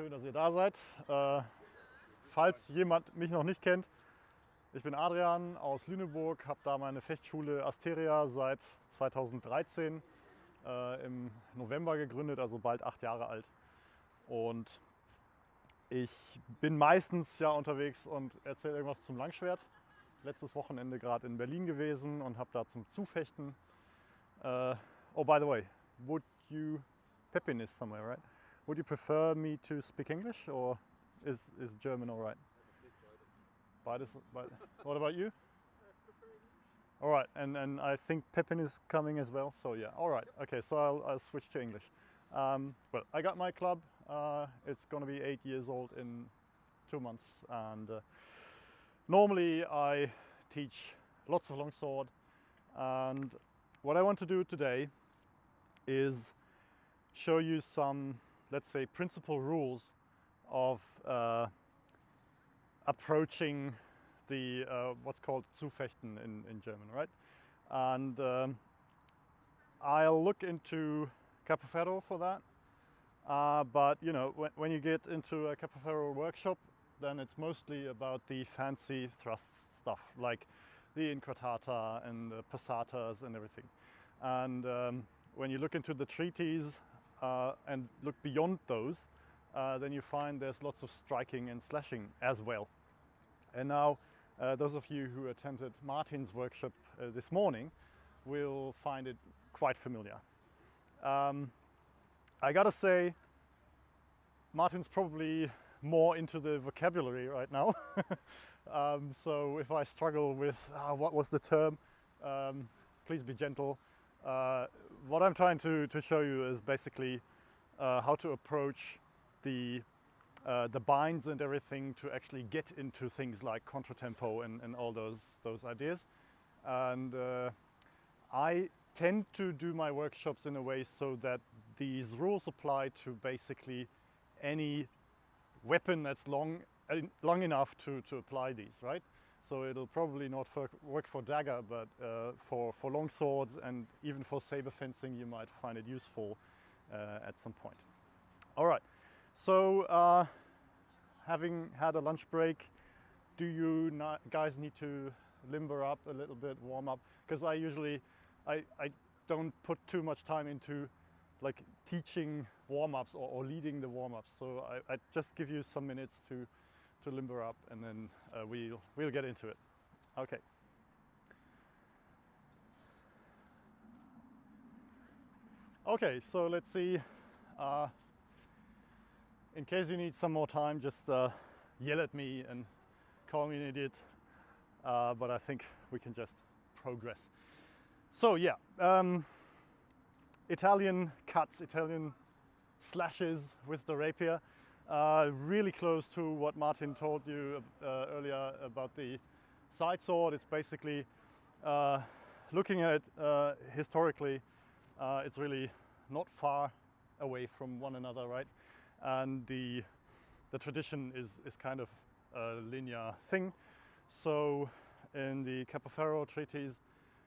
schön, dass ihr da seid. Äh, falls jemand mich noch nicht kennt, ich bin Adrian aus Lüneburg, habe da meine Fechtschule Asteria seit 2013 äh, im November gegründet, also bald acht Jahre alt. Und ich bin meistens ja unterwegs und erzähle irgendwas zum Langschwert. Letztes Wochenende gerade in Berlin gewesen und habe da zum Zufechten. Uh, oh, by the way, would you Pepin is somewhere, right? Would you prefer me to speak English or is, is German all right? Beides, beides. What about you? All right, and, and I think Pepin is coming as well, so yeah, all right. Okay, so I'll, I'll switch to English. Um, well, I got my club. Uh, it's going to be eight years old in two months, and uh, normally I teach lots of longsword. And what I want to do today is show you some, let's say, principal rules of uh, approaching the uh, what's called Zufechten in, in German, right? And um, I'll look into Capoferro for that. Uh, but you know, when, when, you get into a Capoferro workshop, then it's mostly about the fancy thrust stuff, like the inquartata and the passatas and everything. And um, when you look into the treatise uh, and look beyond those, uh, then you find there's lots of striking and slashing as well. And now, uh, those of you who attended Martin's workshop uh, this morning will find it quite familiar. Um, I gotta say, Martin's probably more into the vocabulary right now. um, so if I struggle with uh, what was the term, um, please be gentle. Uh, what I'm trying to, to show you is basically uh, how to approach the uh, the binds and everything to actually get into things like contratempo and, and all those those ideas. And uh, I tend to do my workshops in a way so that these rules apply to basically any weapon that's long long enough to, to apply these, right? So it'll probably not work for dagger, but uh, for, for long swords and even for saber fencing, you might find it useful uh, at some point. All right, so uh, having had a lunch break, do you guys need to limber up a little bit, warm up? Because I usually, I, I don't put too much time into like teaching warm-ups or, or, leading the warm-ups. So I, I just give you some minutes to to limber up and then uh, we'll, we'll get into it. Okay. Okay, so let's see. Uh, in case you need some more time, just uh, yell at me and call me an idiot. Uh, but I think we can just progress. So yeah, um, Italian cuts, Italian slashes with the rapier. Uh, really close to what Martin told you uh, earlier about the side sword. It's basically uh, looking at uh, historically, uh, it's really not far away from one another, right? And the the tradition is is kind of a linear thing. So in the Capoferro treatise,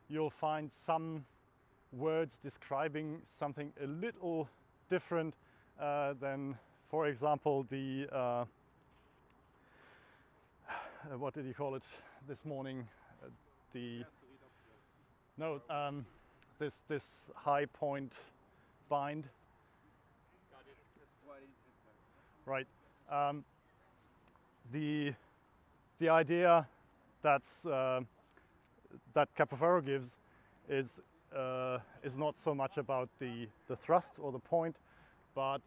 you'll find some words describing something a little different than for example, the uh, what did you call it this morning? Uh, the no, um, this this high point bind. Right. Um, the the idea that's uh, that Capoferro gives is uh, is not so much about the the thrust or the point, but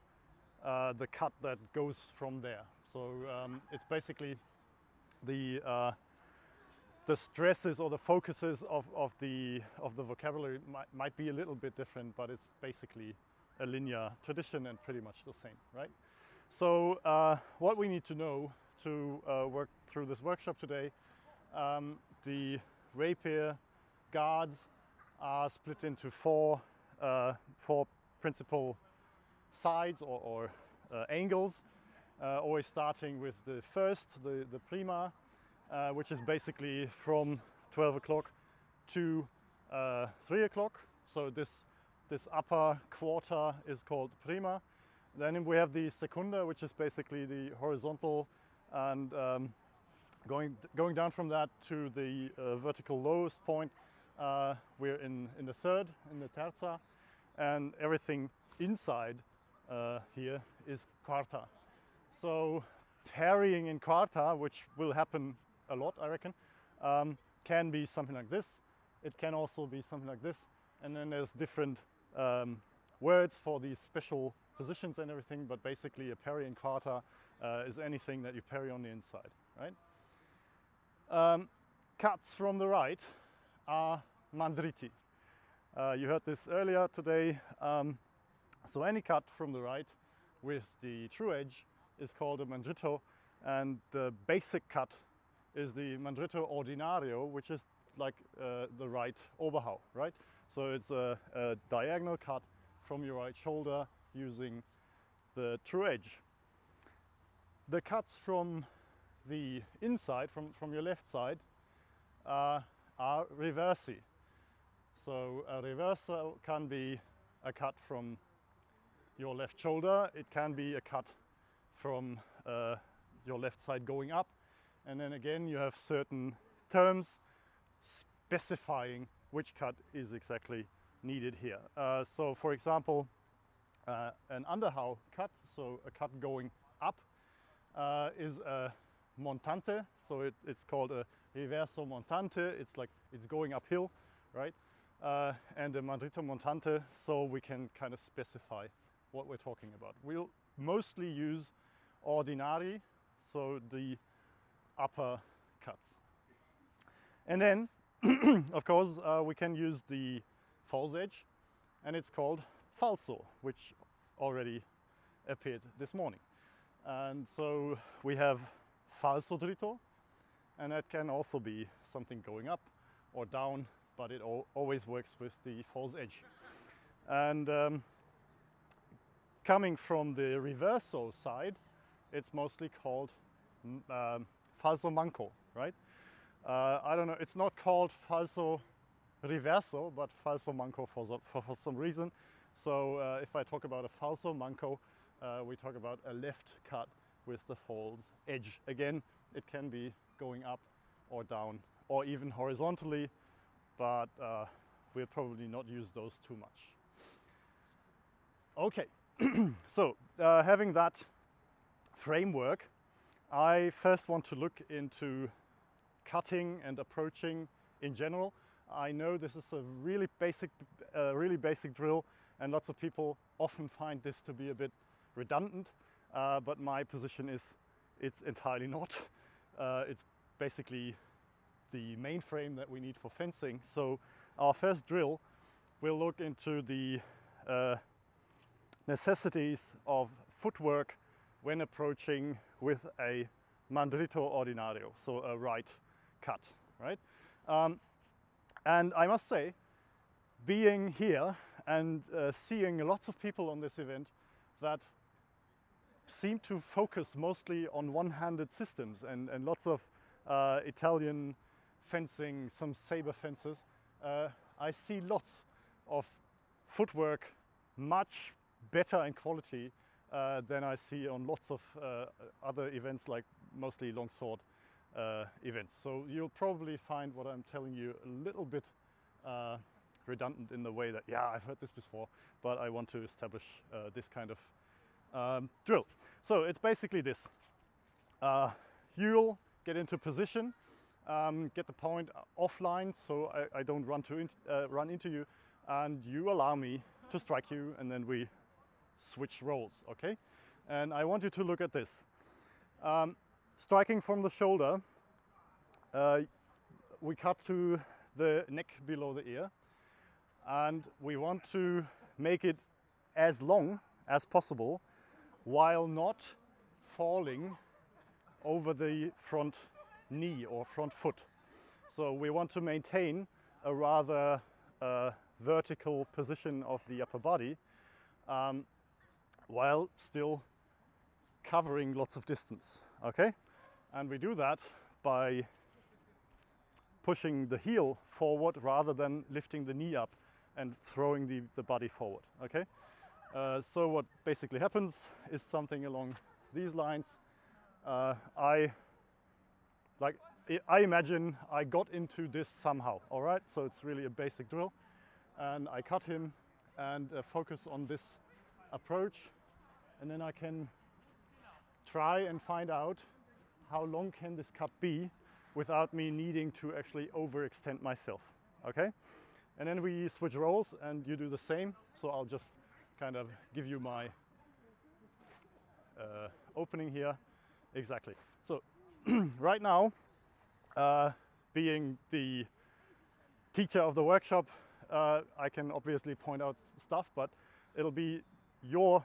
uh, the cut that goes from there. So um, it's basically the uh, the stresses or the focuses of, of the of the vocabulary might, might be a little bit different, but it's basically a linear tradition and pretty much the same, right? So uh, what we need to know to uh, work through this workshop today, um, the rapier guards are split into four uh, four principal sides or, or uh, angles, uh, always starting with the first, the, the prima, uh, which is basically from 12 o'clock to 3 o'clock. So this, this upper quarter is called prima. Then we have the secunda, which is basically the horizontal and um, going, going down from that to the uh, vertical lowest point, uh, we're in, in the third, in the terza, and everything inside uh, here is quarta. So parrying in quarta, which will happen a lot, I reckon, um, can be something like this. It can also be something like this. And then there's different um, words for these special positions and everything, but basically a parry in quarta uh, is anything that you parry on the inside, right? Um, cuts from the right are mandriti. Uh, you heard this earlier today. Um, so any cut from the right with the true edge is called a mandrito and the basic cut is the mandrito ordinario which is like uh, the right oberhau, right? So it's a, a diagonal cut from your right shoulder using the true edge. The cuts from the inside, from, from your left side, uh, are reversi. So a reverso can be a cut from your left shoulder, it can be a cut from uh, your left side going up, and then again you have certain terms specifying which cut is exactly needed here. Uh, so for example, uh, an underhau cut, so a cut going up, uh, is a montante, so it, it's called a reverso montante, it's like it's going uphill, right? Uh, and a mandrito montante, so we can kind of specify what we're talking about. We'll mostly use ordinari, so the upper cuts. And then, of course, uh, we can use the false edge, and it's called falso, which already appeared this morning. And so we have falso dritto, and that can also be something going up or down, but it always works with the false edge. And um, coming from the reverso side, it's mostly called um, falso manco, right? Uh, I don't know, it's not called falso reverso, but falso manco for, for, for some reason. So uh, if I talk about a falso manco, uh, we talk about a left cut with the false edge. Again, it can be going up or down or even horizontally, but uh, we'll probably not use those too much. Okay, so uh, having that framework, I first want to look into cutting and approaching in general. I know this is a really basic, uh, really basic drill and lots of people often find this to be a bit redundant, uh, but my position is it's entirely not. Uh, it's basically the main frame that we need for fencing. So our first drill will look into the uh, necessities of footwork when approaching with a mandrito ordinario, so a right cut, right? Um, and I must say, being here and uh, seeing lots of people on this event that seem to focus mostly on one-handed systems and, and lots of uh, Italian fencing, some saber fences, uh, I see lots of footwork much better in quality uh, than I see on lots of uh, other events like mostly longsword uh, events. So you'll probably find what I'm telling you a little bit uh, redundant in the way that, yeah, I've heard this before, but I want to establish uh, this kind of um, drill. So it's basically this. Uh, you'll get into position, um, get the point offline so I, I don't run, to in, run into you, and you allow me to strike you, and then we switch roles, okay? And I want you to look at this. Um, striking from the shoulder, uh, we cut to the neck below the ear and we want to make it as long as possible while not falling over the front knee or front foot. So we want to maintain a rather uh, vertical position of the upper body um, while still covering lots of distance, okay? And we do that by pushing the heel forward rather than lifting the knee up and throwing the, the body forward, okay? Uh, so what basically happens is something along these lines. Uh, I like I- imagine I got into this somehow. All right, so it's really a basic drill, and I cut him and uh, focus on this approach, and then I can try and find out how long can this cut be without me needing to actually overextend myself. Okay, and then we switch roles, and you do the same. So I'll just kind of give you my uh, opening here. Exactly. So right now, uh, being the teacher of the workshop, uh, I can obviously point out stuff, but it'll be your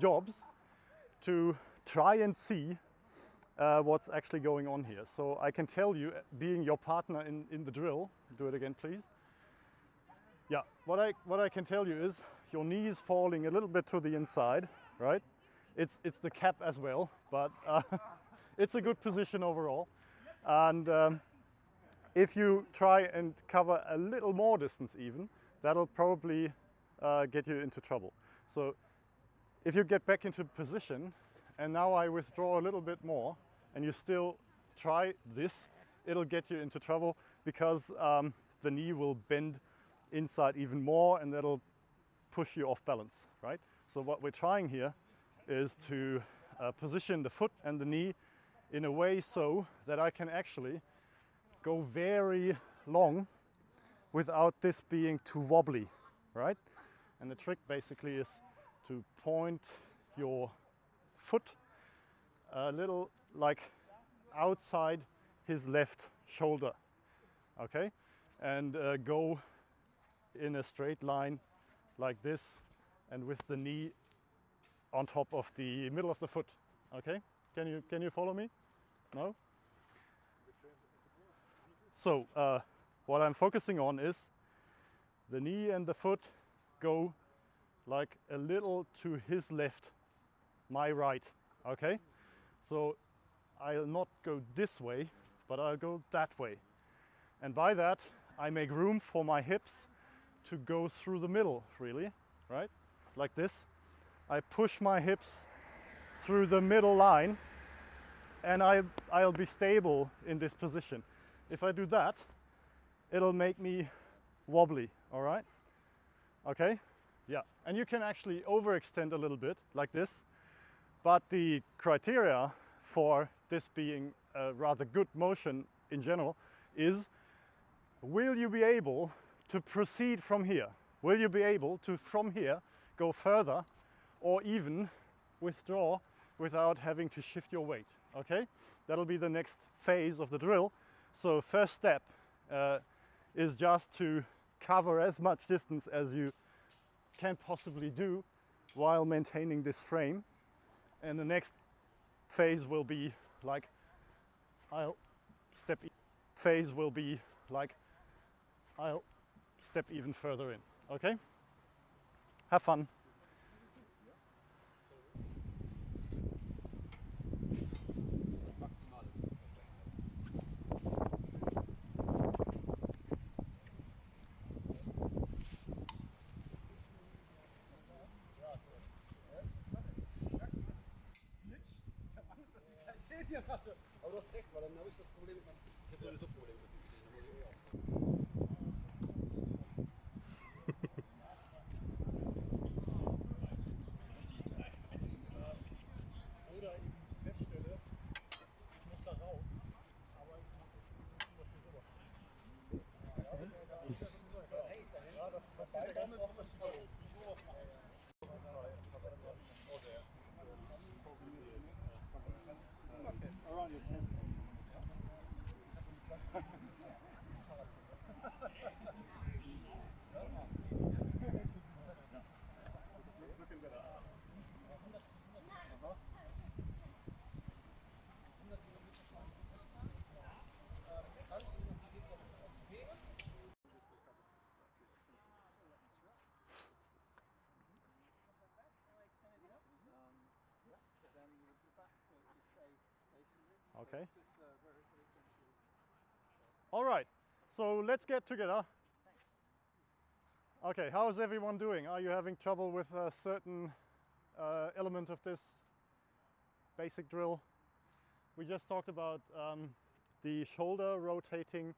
jobs to try and see uh, what's actually going on here. So I can tell you, being your partner in, in the drill, do it again, please. Yeah, what I, what I can tell you is your knee is falling a little bit to the inside, right? It's, it's the cap as well, but uh, it's a good position overall. And um, if you try and cover a little more distance even, that'll probably uh, get you into trouble. So if you get back into position and now I withdraw a little bit more and you still try this, it'll get you into trouble because um, the knee will bend inside even more and that'll push you off balance, right? So what we're trying here is to uh, position the foot and the knee in a way so that I can actually go very long without this being too wobbly, right? And the trick basically is to point your foot a little like outside his left shoulder, okay? And uh, go in a straight line like this and with the knee on top of the middle of the foot, okay? Can you, can you follow me? No? So uh, what I'm focusing on is the knee and the foot go like a little to his left, my right, okay? So I'll not go this way, but I'll go that way. And by that, I make room for my hips to go through the middle, really, right? Like this. I push my hips through the middle line and I, I'll be stable in this position. If I do that, it'll make me wobbly, all right? Okay? Yeah, and you can actually overextend a little bit like this, but the criteria for this being a rather good motion in general is will you be able to proceed from here? Will you be able to from here go further or even withdraw without having to shift your weight? Okay, that'll be the next phase of the drill. So first step uh, is just to cover as much distance as you can possibly do while maintaining this frame. And the next phase will be like, I'll step, phase will be like, I'll step even further in, okay? Have fun. Okay. All right. So let's get together. Okay, how is everyone doing? Are you having trouble with a certain uh, element of this basic drill? We just talked about um, the shoulder rotating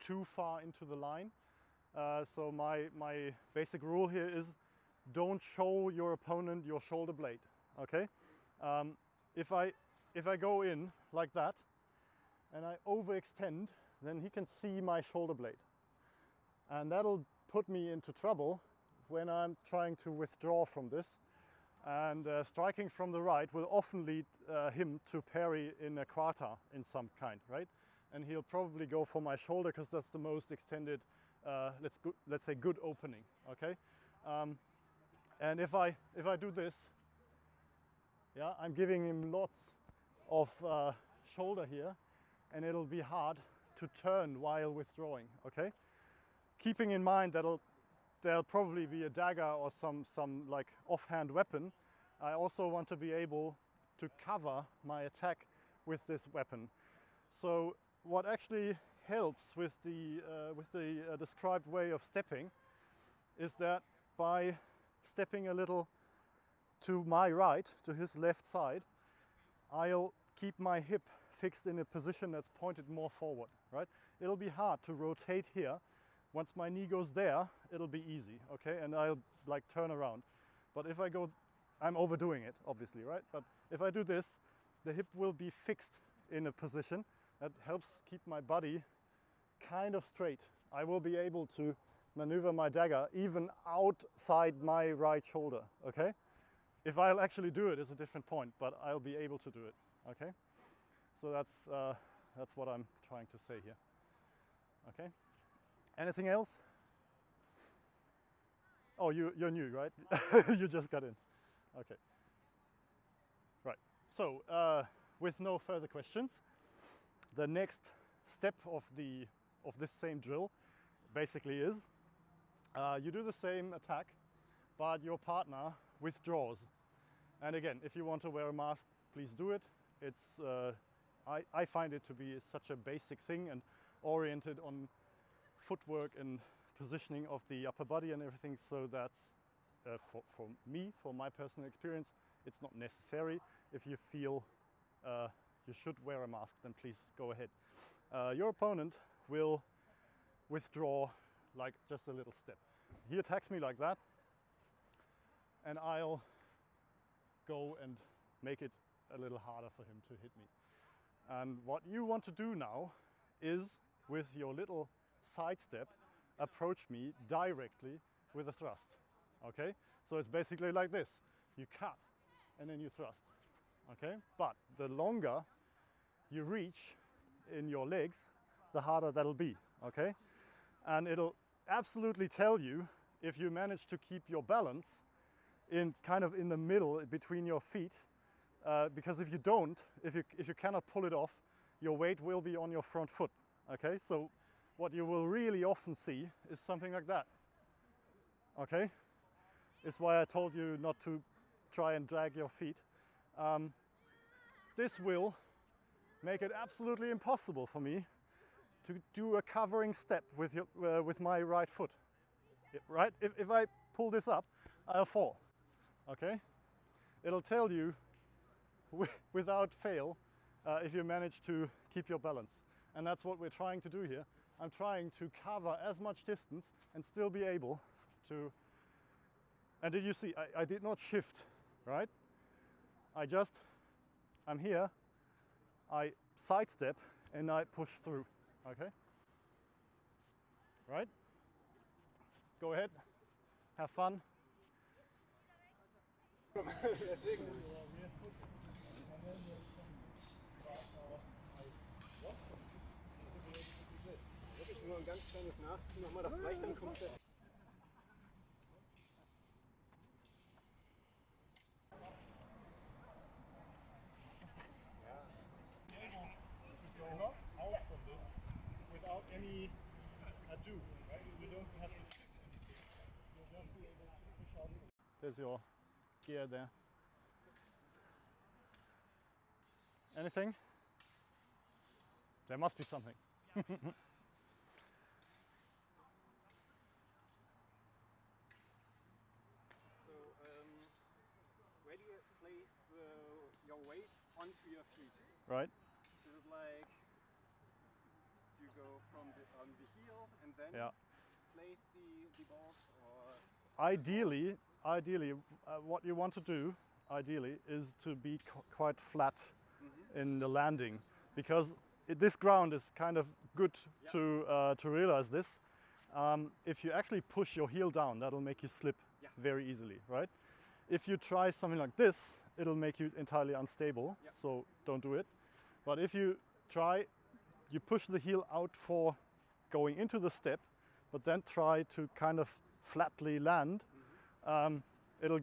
too far into the line. Uh, so my, my basic rule here is don't show your opponent your shoulder blade, okay? Um, if, I, if I go in like that and I overextend, then he can see my shoulder blade. And that'll put me into trouble when I'm trying to withdraw from this. And uh, striking from the right will often lead uh, him to parry in a quarta in some kind, right? And he'll probably go for my shoulder because that's the most extended, uh, let's, go, let's say good opening, okay? Um, and if I, if I do this, yeah, I'm giving him lots of uh, shoulder here and it'll be hard to turn while withdrawing, okay? keeping in mind that there'll probably be a dagger or some, some like offhand weapon, I also want to be able to cover my attack with this weapon. So what actually helps with the, uh, with the uh, described way of stepping is that by stepping a little to my right, to his left side, I'll keep my hip fixed in a position that's pointed more forward, right? It'll be hard to rotate here once my knee goes there, it'll be easy, okay? And I'll like turn around. But if I go, I'm overdoing it, obviously, right? But if I do this, the hip will be fixed in a position that helps keep my body kind of straight. I will be able to maneuver my dagger even outside my right shoulder, okay? If I'll actually do it is a different point, but I'll be able to do it, okay? So that's, uh, that's what I'm trying to say here, okay? Anything else? Oh, you, you're new, right? you just got in. Okay. Right. So, uh, with no further questions, the next step of, the, of this same drill basically is uh, you do the same attack, but your partner withdraws. And again, if you want to wear a mask, please do it. It's, uh, I, I find it to be such a basic thing and oriented on footwork and positioning of the upper body and everything. So that's uh, for, for me, for my personal experience, it's not necessary. If you feel uh, you should wear a mask, then please go ahead. Uh, your opponent will withdraw like just a little step. He attacks me like that, and I'll go and make it a little harder for him to hit me. And what you want to do now is with your little sidestep, approach me directly with a thrust. Okay? So it's basically like this. You cut and then you thrust. Okay? But the longer you reach in your legs, the harder that'll be. Okay? And it'll absolutely tell you if you manage to keep your balance in kind of in the middle between your feet uh, because if you don't, if you, if you cannot pull it off, your weight will be on your front foot. Okay, so what you will really often see is something like that. Okay? It's why I told you not to try and drag your feet. Um, this will make it absolutely impossible for me to do a covering step with, your, uh, with my right foot. Right? If, if I pull this up, I'll fall. Okay? It'll tell you without fail uh, if you manage to keep your balance. And that's what we're trying to do here. I'm trying to cover as much distance and still be able to, and did you see, I, I did not shift, right? I just, I'm here, I sidestep and I push through, okay? Right? Go ahead, have fun. Nur ein ganz kleines Nachziehen, nochmal das reicht, dann this without any ado, right? You don't have to shift anything. You'll just able to push out. There's your There. Anything? There must be something. Um, uh, onto your feet. Right. Like you go from the, on the heel and then yeah. place the, the. Ideally, ideally, uh, what you want to do, ideally, is to be qu- quite flat in the landing, because it, this ground is kind of good Yeah. to uh, to realize this. Um, if you actually push your heel down, that'll make you slip Yeah. very easily, right? If you try something like this, it'll make you entirely unstable. Yeah. So don't do it. But if you try, you push the heel out for going into the step, but then try to kind of flatly land, um, it'll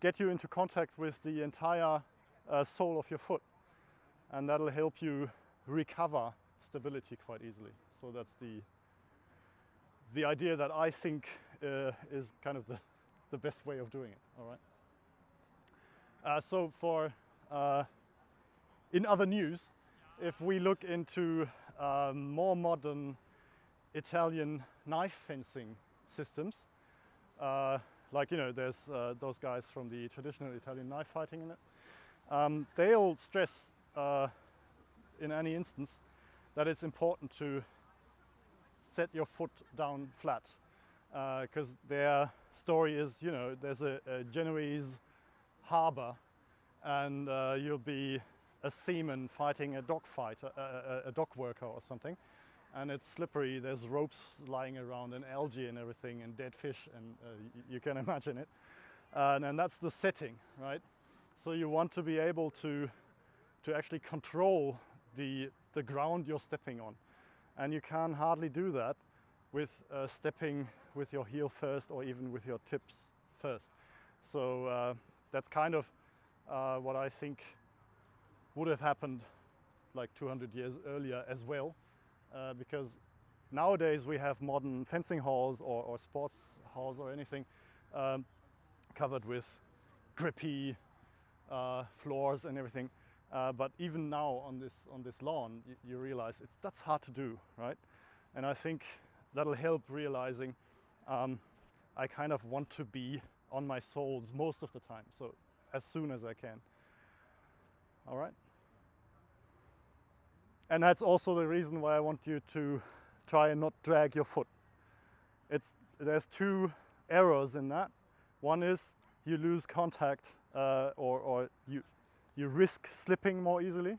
get you into contact with the entire uh, sole of your foot, and that'll help you recover stability quite easily. So that's the the idea that I think uh, is kind of the, the best way of doing it. All right. Uh, so for uh, in other news, if we look into um, more modern Italian knife fencing systems, uh, like you know, there's uh, those guys from the traditional Italian knife fighting in it. Um, they all stress uh, in any instance that it's important to set your foot down flat because their story is, you know, there's a, a Genoese harbor and uh, you'll be a seaman fighting a dock fight, a, a, a dock worker or something, and it's slippery. There's ropes lying around and algae and everything and dead fish, and uh, you can imagine it. And, and that's the setting, right? So you want to be able to to actually control the the ground you're stepping on, and you can hardly do that with uh, stepping with your heel first or even with your tips first. So uh, that's kind of uh, what I think would have happened like 200 years earlier as well, uh, because nowadays we have modern fencing halls or, or sports halls or anything um, covered with grippy uh, floors and everything. Uh, but even now on this on this lawn, you, you realize it's, that's hard to do, right? And I think that'll help realizing um, I kind of want to be on my soles most of the time. So as soon as I can. All right. And that's also the reason why I want you to try and not drag your foot. It's there's two errors in that. One is you lose contact uh, or, or you you risk slipping more easily,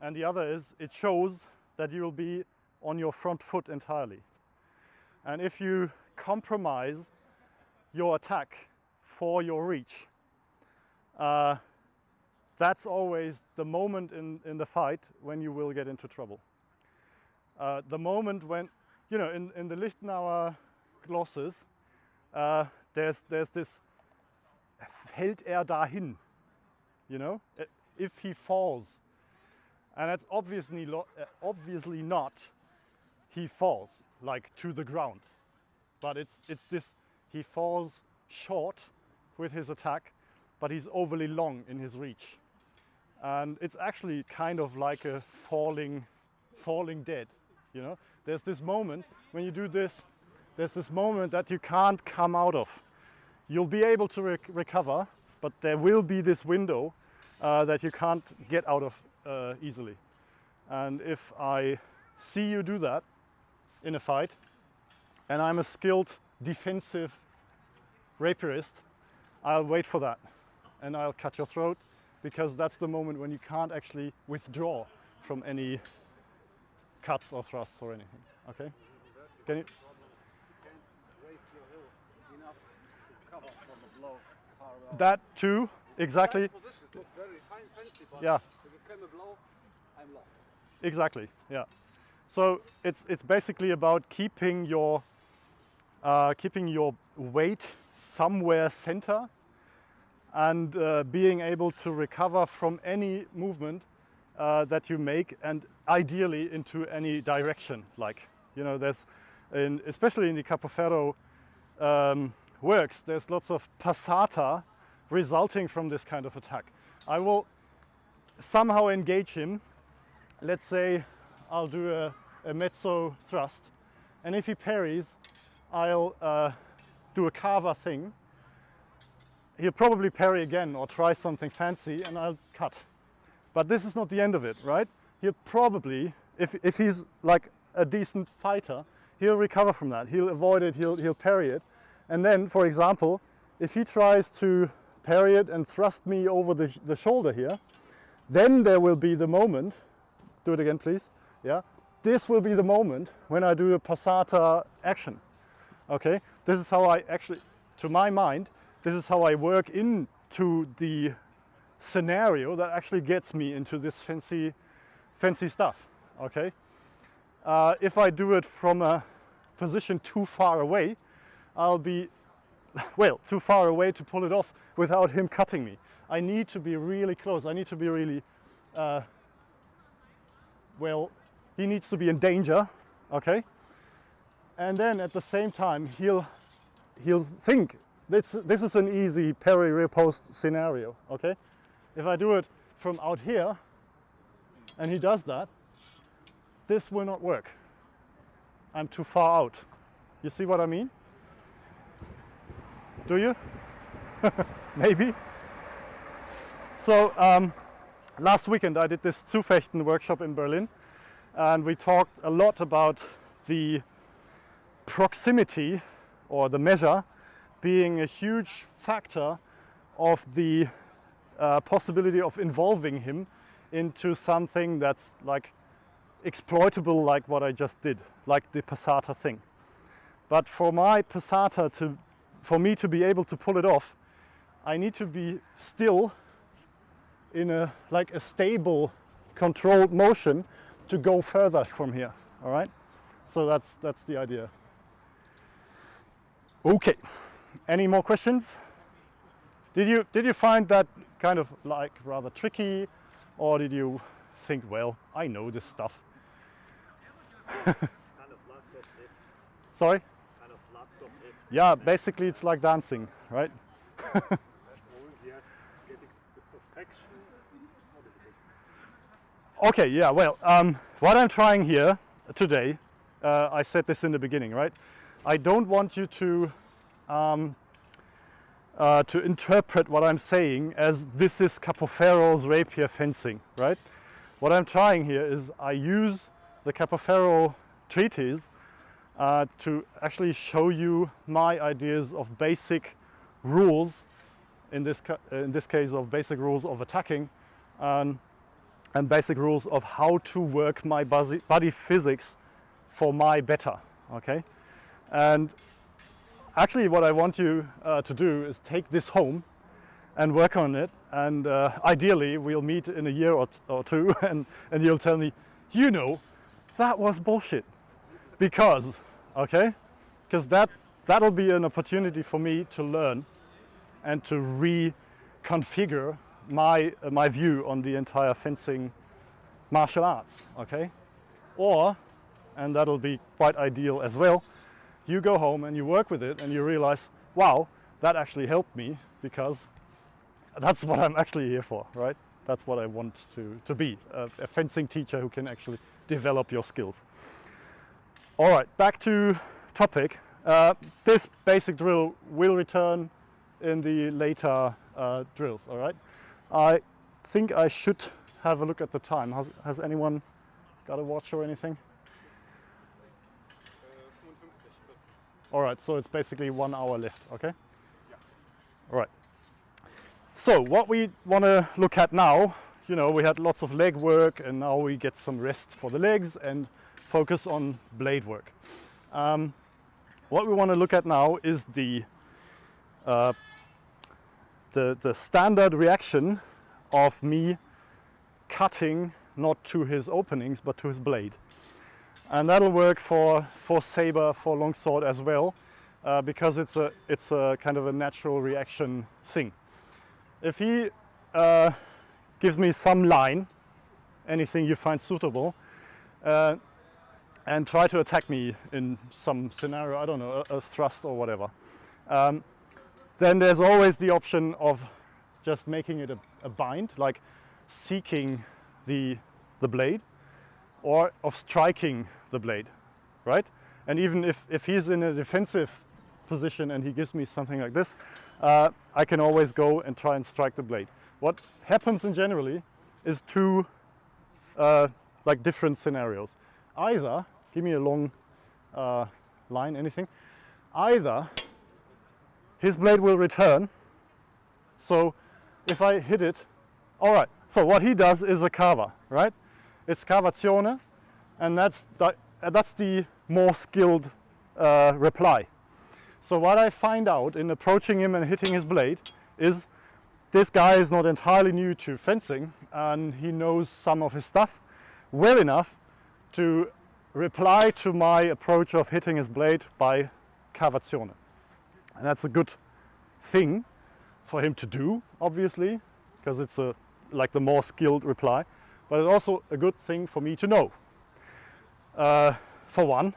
and the other is it shows that you will be on your front foot entirely. And if you compromise your attack for your reach, uh, that's always the moment in, in the fight when you will get into trouble. Uh, the moment when, you know, in, in the Lichtenauer glosses, uh, there's, there's this fällt er dahin, you know, if he falls. And that's obviously, uh, obviously not he falls like to the ground, but it's, it's this he falls short with his attack, but he's overly long in his reach. And it's actually kind of like a falling, falling dead. You know, there's this moment when you do this, there's this moment that you can't come out of. You'll be able to rec- recover, but there will be this window uh, that you can't get out of uh, easily. And if I see you do that in a fight, and I'm a skilled defensive rapierist, I'll wait for that and I'll cut your throat because that's the moment when you can't actually withdraw from any cuts or thrusts or anything. Okay? Can you? you can't raise your heels enough to cover from the blow. That too, exactly, Nice position. It looks very fine, fancy, but Yeah. if you come a blow, I'm lost. exactly, yeah. So it's it's basically about keeping your uh, keeping your weight somewhere center and uh, being able to recover from any movement uh, that you make and ideally into any direction. Like you know there's in, especially in the capoferro um, works there's lots of passata resulting from this kind of attack. I will somehow engage him. Let's say i'll do a, a mezzo thrust and if he parries i'll uh, do a cava thing he'll probably parry again or try something fancy and I'll cut. But this is not the end of it, right? He'll probably, if, if he's like a decent fighter, he'll recover from that. He'll avoid it, he'll, he'll parry it. And then, for example, if he tries to parry it and thrust me over the, the shoulder here, then there will be the moment, do it again please, yeah, this will be the moment when I do a passata action, okay? This is how I actually, to my mind, this is how I work into the scenario that actually gets me into this fancy, fancy stuff, okay? Uh, if I do it from a position too far away, I'll be, well, too far away to pull it off without him cutting me. I need to be really close. I need to be really, uh, well, he needs to be in danger, okay? And then at the same time, he'll, he'll think, this, this is an easy parry riposte scenario, okay? If I do it from out here, and he does that, this will not work. I'm too far out. You see what I mean? Do you? Maybe. So um, last weekend I did this Zufechten workshop in Berlin and we talked a lot about the proximity or the measure being a huge factor of the uh, possibility of involving him into something that's like exploitable like what I just did, like the passata thing. But for my passata to, for me to be able to pull it off, I need to be still in a, like a stable controlled motion to go further from here, all right? So that's, that's the idea. Okay, any more questions? Did you, did you find that kind of like rather tricky or did you think, well, I know this stuff? kind of lots of ifs. Sorry? Kind of lots of ifs. Yeah, basically it's like dancing, right? And yes, getting the perfection. It's not difficult. Okay, yeah, well, um, what I'm trying here today, uh, I said this in the beginning, right? I don't want you to um, uh, to interpret what I'm saying as this is Capoferro's rapier fencing, right? What I'm trying here is I use the Capoferro treatise uh, to actually show you my ideas of basic rules, in this, in this case of basic rules of attacking, um, and basic rules of how to work my body physics for my better, okay? And actually what I want you uh, to do is take this home and work on it and uh, ideally we'll meet in a year or, or two and, and you'll tell me, you know, that was bullshit. Because, okay? Because that, that'll be an opportunity for me to learn and to reconfigure my, uh, my view on the entire fencing martial arts, okay? Or, and that'll be quite ideal as well, you go home and you work with it and you realize, wow, that actually helped me because that's what I'm actually here for, right? That's what I want to, to be, a, a fencing teacher who can actually develop your skills. All right, back to topic. Uh, this basic drill will return in the later uh, drills, all right? I think I should have a look at the time. Has, has anyone got a watch or anything? All right, so it's basically one hour left, okay? All right. So what we want to look at now, you know, we had lots of leg work and now we get some rest for the legs and focus on blade work. Um, what we want to look at now is the, uh, the, the standard reaction of me cutting not to his openings but to his blade. And that'll work for, for saber, for longsword as well, uh, because it's a, it's a kind of a natural reaction thing. If he uh, gives me some line, anything you find suitable, uh, and try to attack me in some scenario, I don't know, a, a thrust or whatever, um, then there's always the option of just making it a, a bind, like seeking the, the blade, or of striking the blade, right? And even if, if he's in a defensive position and he gives me something like this, uh, I can always go and try and strike the blade. What happens in generally is two uh, like different scenarios. Either, give me a long uh, line, anything, either his blade will return, so if I hit it, all right, so what he does is a cava, right? It's cavazione, and that's the, that's the more skilled uh, reply. So what I find out in approaching him and hitting his blade is this guy is not entirely new to fencing and he knows some of his stuff well enough to reply to my approach of hitting his blade by cavazione. And that's a good thing for him to do, obviously, because it's a, like the more skilled reply, but it's also a good thing for me to know. Uh, for one,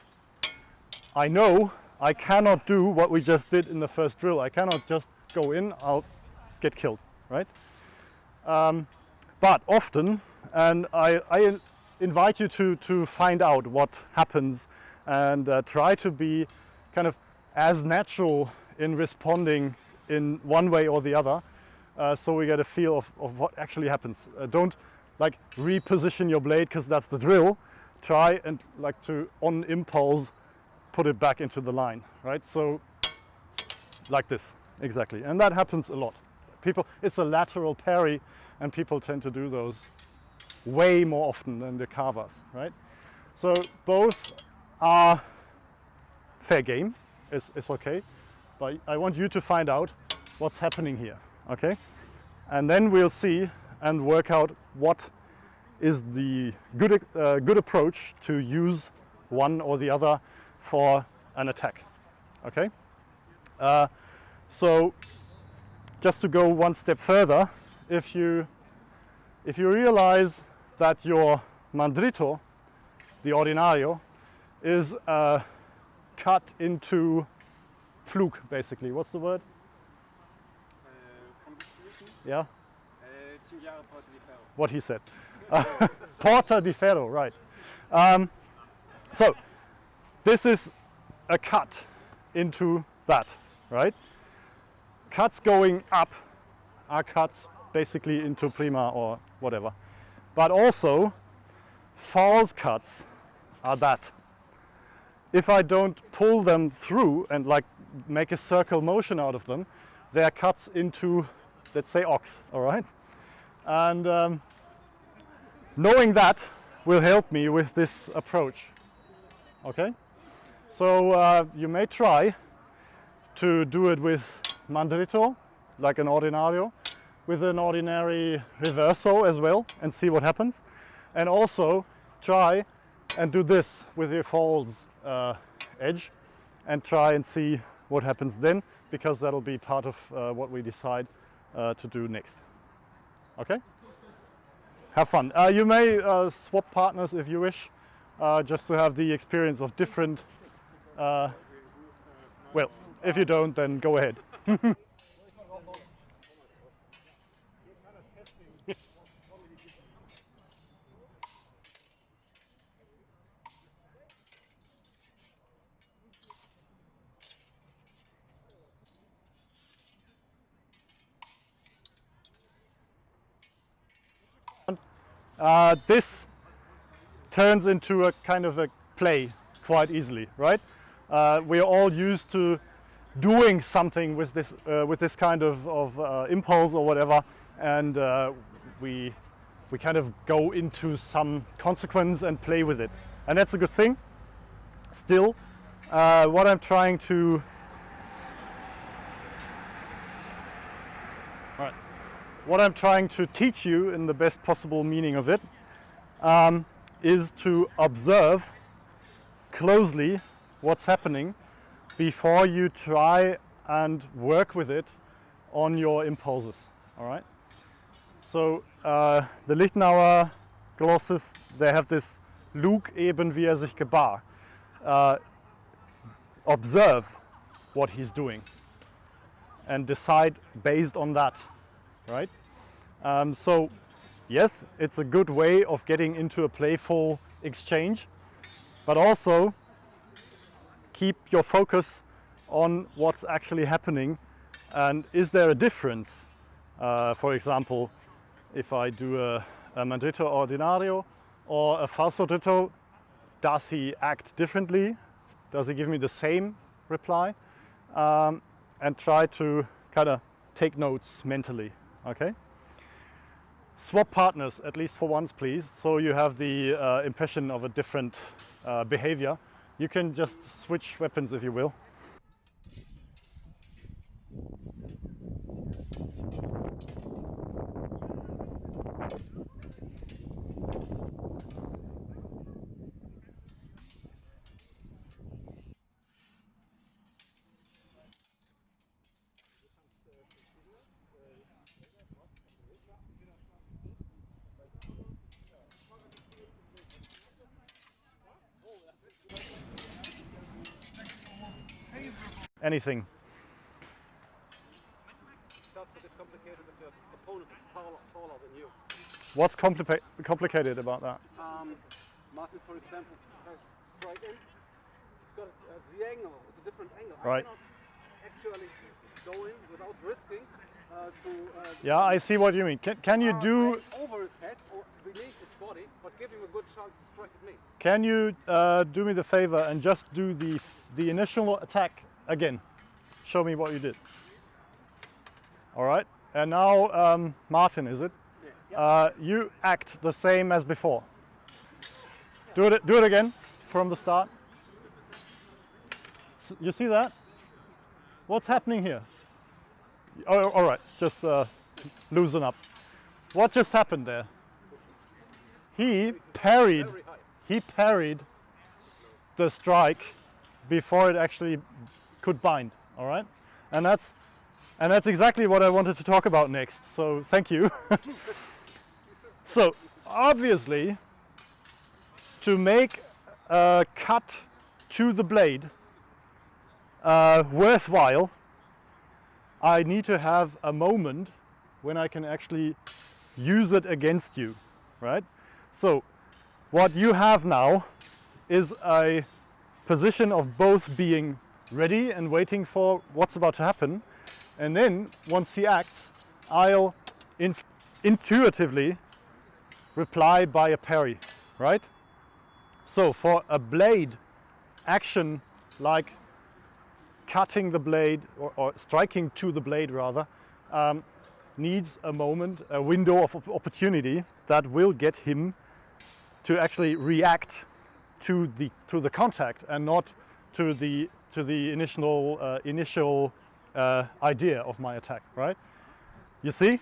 I know I cannot do what we just did in the first drill. I cannot just go in, I'll get killed, right? Um, but often, and I, I invite you to, to find out what happens and uh, try to be kind of as natural in responding in one way or the other uh, so we get a feel of, of what actually happens. Uh, don't like reposition your blade because that's the drill. Try and like to on impulse put it back into the line, right? So like this, exactly. And that happens a lot. People, it's a lateral parry and people tend to do those way more often than the cavas, right? So both are fair game, it's, it's okay, but I want you to find out what's happening here, okay? And then we'll see and work out what is the good, uh, good approach to use one or the other for an attack, okay? Uh, so just to go one step further, if you, if you realize that your mandritto, the ordinario, is uh, cut into Pflug, basically. What's the word? Uh, from this position, Yeah, uh, cinghiale porta di ferro. what he said. Porta di ferro, right. Um, so this is a cut into that, right? Cuts going up are cuts basically into prima or whatever. But also false cuts are that. If I don't pull them through and like make a circle motion out of them, they are cuts into, let's say, ox, all right? And um, knowing that will help me with this approach, okay? So uh, you may try to do it with mandritto, like an ordinario, with an ordinary reverso as well and see what happens. And also try and do this with your falls uh, edge and try and see what happens then because that'll be part of uh, what we decide uh, to do next. Okay? Have fun. Uh, you may uh, swap partners if you wish, uh, just to have the experience of different. Uh, well, if you don't, then go ahead. uh, this turns into a kind of a play quite easily, right? Uh, we're all used to doing something with this, uh, with this kind of, of uh, impulse or whatever, and uh, we, we kind of go into some consequence and play with it. And that's a good thing. Still, uh, what I'm trying to What I'm trying to teach you in the best possible meaning of it um, is to observe closely what's happening before you try and work with it on your impulses. All right. So uh, the Liechtenauer glosses they have this Lug eben wie er sich gebar. Uh, observe what he's doing and decide based on that, right? Um, so yes, it's a good way of getting into a playful exchange, but also keep your focus on what's actually happening and is there a difference? Uh, for example, if I do a, a ordinario or a falso dritto, does he act differently? Does he give me the same reply? Um, and try to kind of take notes mentally, okay? Swap partners, at least for once, please, so you have the uh, impression of a different uh, behavior. You can just switch weapons if you will. Is taller, taller than you. What's complica complicated about that? Um, Martin, for example, has in. It's got uh, the angle. It's a different angle. Right. I cannot actually go in without risking uh, to. Uh, Yeah, I see what you mean. Can, can you uh, do over his head or beneath his body, but give him a good chance to strike at me. Can you uh, do me the favor and just do the, the initial attack again? Show me what you did. All right. And now, um, Martin, is it? Yeah. Uh, you act the same as before. Do it, do it again from the start. You see that? What's happening here? Oh, all right, just uh, loosen up. What just happened there? He parried he parried the strike before it actually could bind all right? And that's and that's exactly what i wanted to talk about next so thank you. So obviously to make a cut to the blade uh, worthwhile i need to have a moment when i can actually use it against you right? So what you have now is a position of both being ready and waiting for what's about to happen. And then once he acts, I'll in- intuitively reply by a parry, right? So for a blade action like cutting the blade or, or striking to the blade rather, um, needs a moment, a window of opportunity that will get him to actually react to the to the contact and not to the to the initial uh, initial uh, idea of my attack. Right? You see,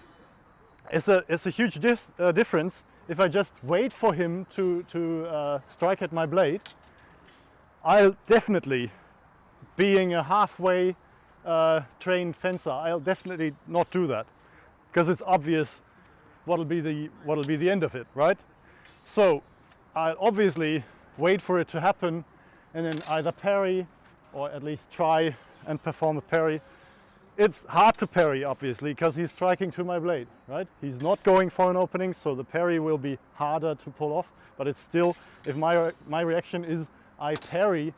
it's a it's a huge dis- uh, difference if I just wait for him to to uh, strike at my blade. I'll definitely, being a halfway uh, trained fencer, I'll definitely not do that because it's obvious what'll be the what'll be the end of it, right? So I'll obviously wait for it to happen and then either parry or at least try and perform a parry. It's hard to parry obviously because he's striking to my blade, right? He's not going for an opening, so the parry will be harder to pull off, but it's still, if my, my reaction is I parry,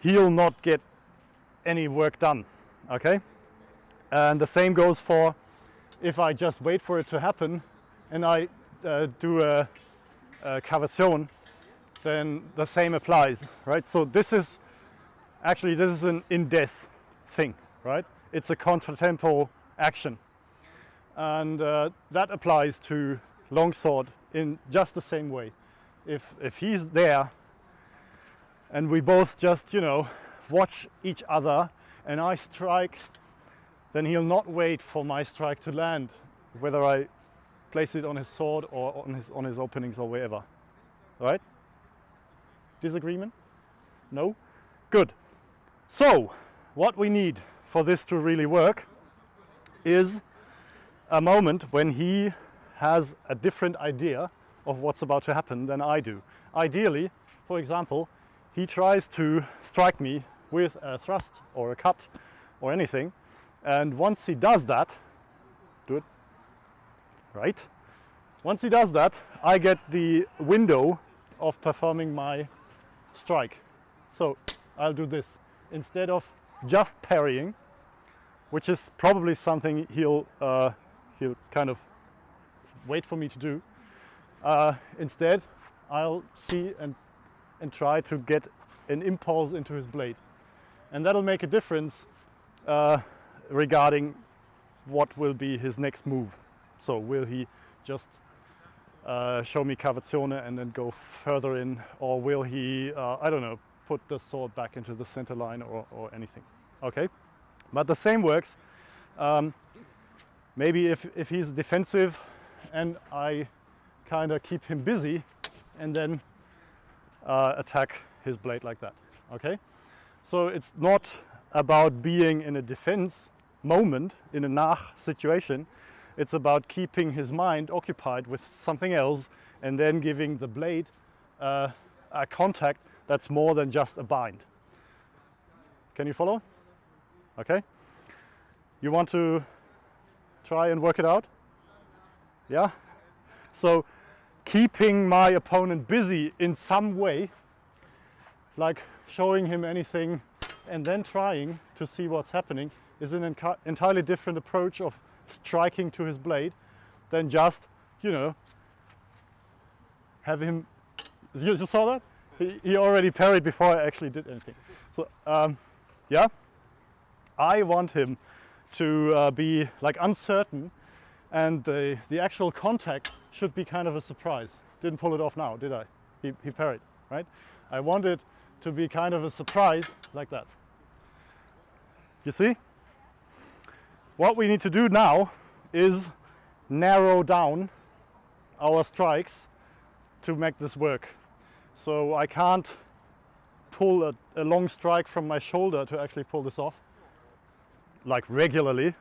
he'll not get any work done, okay? And the same goes for if I just wait for it to happen and I uh, do a, a cavation, then the same applies, right? So this is actually this is an indes thing, right? It's a contratempo action, and uh, that applies to longsword in just the same way. If if he's there, and we both just you know watch each other, and I strike, then he'll not wait for my strike to land, whether I place it on his sword or on his on his openings or wherever, right? Disagreement? No? Good. So, what we need for this to really work is a moment when he has a different idea of what's about to happen than I do. Ideally, for example, he tries to strike me with a thrust or a cut or anything, and once he does that, do it, right? Once he does that, I get the window of performing my strike. So I'll do this. Instead of just parrying, which is probably something he'll uh, he'll kind of wait for me to do. Uh, instead, I'll see and and try to get an impulse into his blade, and that'll make a difference uh, regarding what will be his next move. So will he just uh, show me cavazione and then go further in, or will he, uh, I don't know, put the sword back into the center line or, or anything? Okay, but the same works. Um, maybe if, if he's defensive and I kind of keep him busy and then uh, attack his blade like that. Okay, so it's not about being in a defense moment, in a nach situation. It's about keeping his mind occupied with something else and then giving the blade uh, a contact that's more than just a bind. Can you follow? Okay. You want to try and work it out? Yeah? So keeping my opponent busy in some way, like showing him anything and then trying to see what's happening is an entirely different approach of striking to his blade than just, you know, have him. You saw that? He, already parried before I actually did anything. So, um, yeah, I want him to uh, be like uncertain and the, the actual contact should be kind of a surprise. Didn't pull it off now, did I? He, he parried, right? I want it to be kind of a surprise like that. You see? What we need to do now is narrow down our strikes to make this work. So I can't pull a, a long strike from my shoulder to actually pull this off, like regularly.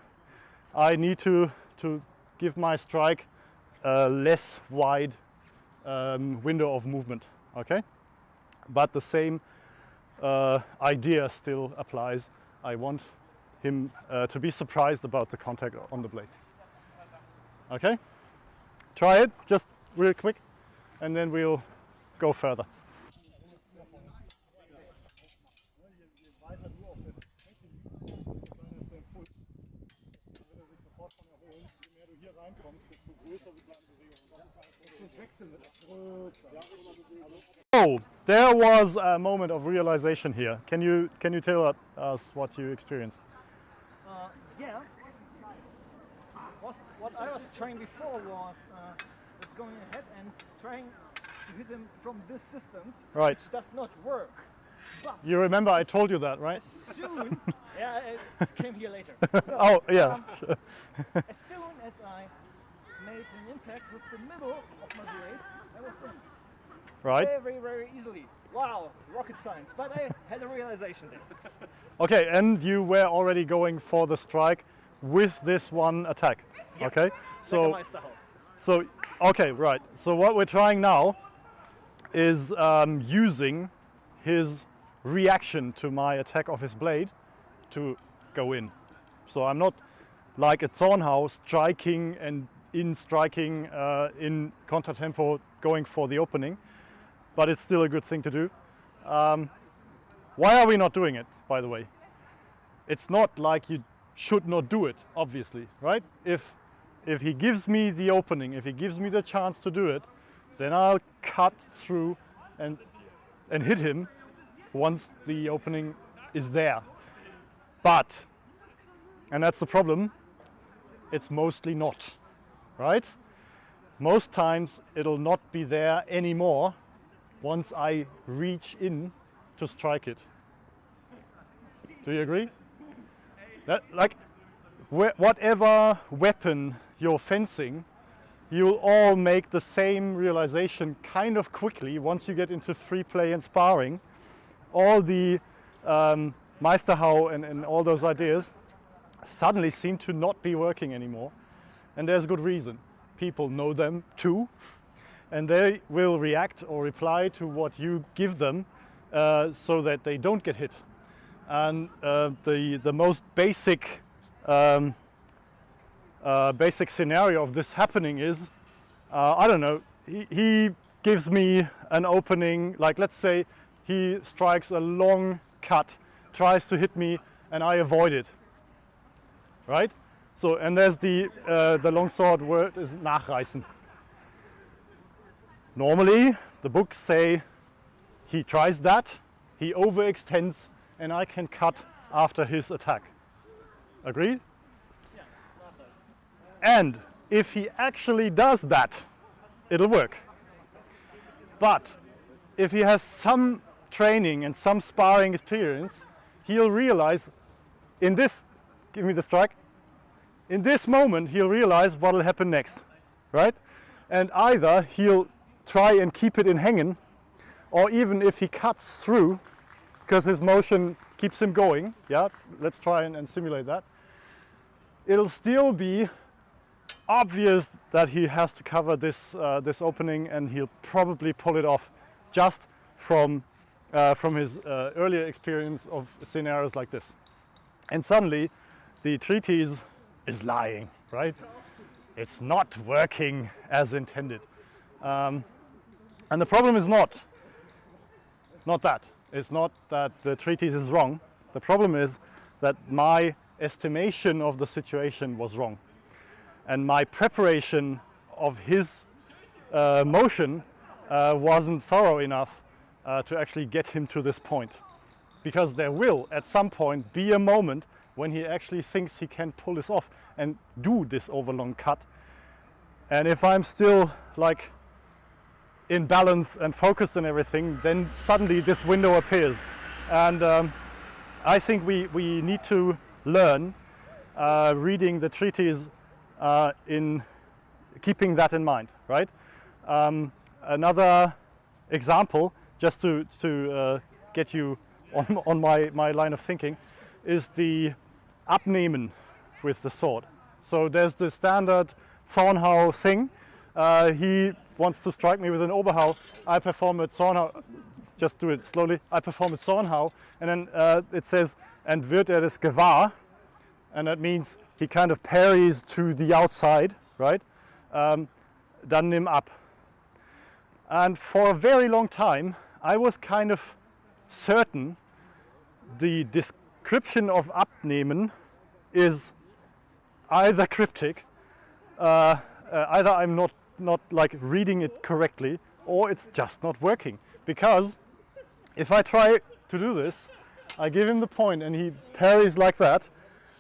I need to, to give my strike a less wide um, window of movement, okay? But the same uh, idea still applies. I want him uh, to be surprised about the contact on the blade. Okay? Try it just real quick and then we'll go further. Oh, there was a moment of realization here. Can you can you tell us what you experienced? Uh, yeah. What, what I was trying before was, uh, going ahead and trying hit him from this distance, Right. which does not work. But You remember I told you that, right? as soon, yeah, it came here later. So, Oh, yeah. um, as soon as I made an impact with the middle of my blade, I was in. Right. Very, very easily. Wow, rocket science. But I had a realization there. Okay, and you were already going for the strike with this one attack. Okay. So Meisterhau. So, okay, right. So what we're trying now is um, using his reaction to my attack of his blade to go in. So I'm not like a Zornhau striking and in striking uh, in contratempo going for the opening, but it's still a good thing to do. Um, why are we not doing it, by the way? It's not like you should not do it, obviously, right? If if he gives me the opening, if he gives me the chance to do it, then I'll cut through and and hit him once the opening is there. But and that's the problem, it's mostly not, right? Most times it'll not be there anymore once I reach in to strike it. Do you agree? That, like, wh- whatever weapon you're fencing, you'll all make the same realization kind of quickly once you get into free play and sparring. All the um, Meisterhau and, and all those ideas suddenly seem to not be working anymore. And there's a good reason. People know them too, and they will react or reply to what you give them uh, so that they don't get hit. And uh, the, the most basic, um, uh, basic scenario of this happening is, uh, I don't know, he, he gives me an opening, like let's say he strikes a long cut, tries to hit me and I avoid it. Right? So, and there's the, uh, the longsword word is nachreißen. Normally, the books say he tries that, he overextends, and I can cut after his attack. Agreed? And if he actually does that, it'll work. But if he has some training and some sparring experience, he'll realize in this, give me the strike, in this moment he'll realize what will happen next, right? And either he'll try and keep it in hanging, or even if he cuts through, because his motion keeps him going, yeah, let's try and, and simulate that, it'll still be obvious that he has to cover this, uh, this opening and he'll probably pull it off just from, uh, from his uh, earlier experience of scenarios like this. And suddenly the treatise is lying, right? It's not working as intended. Um, and the problem is not, not that. It's not that the treatise is wrong. The problem is that my estimation of the situation was wrong. And my preparation of his uh, motion uh, wasn't thorough enough uh, to actually get him to this point. Because there will, at some point, be a moment when he actually thinks he can pull this off and do this overlong cut. And if I'm still like in balance and focused and everything, then suddenly this window appears. And um, I think we, we need to learn uh, reading the treatise uh, in keeping that in mind, right? Um, another example, just to, to uh, get you on, on my, my line of thinking, is the abnehmen with the sword. So there's the standard Zornhau thing. Uh, he wants to strike me with an Oberhau. I perform a Zornhau, just do it slowly. I perform a Zornhau and then uh, it says, and wird er das gewahr? And that means he kind of parries to the outside, right? Um, dann nimm ab. And for a very long time, I was kind of certain the description of abnehmen is either cryptic, uh, uh, either I'm not, not like reading it correctly, or it's just not working. Because if I try to do this, I give him the point and he parries like that,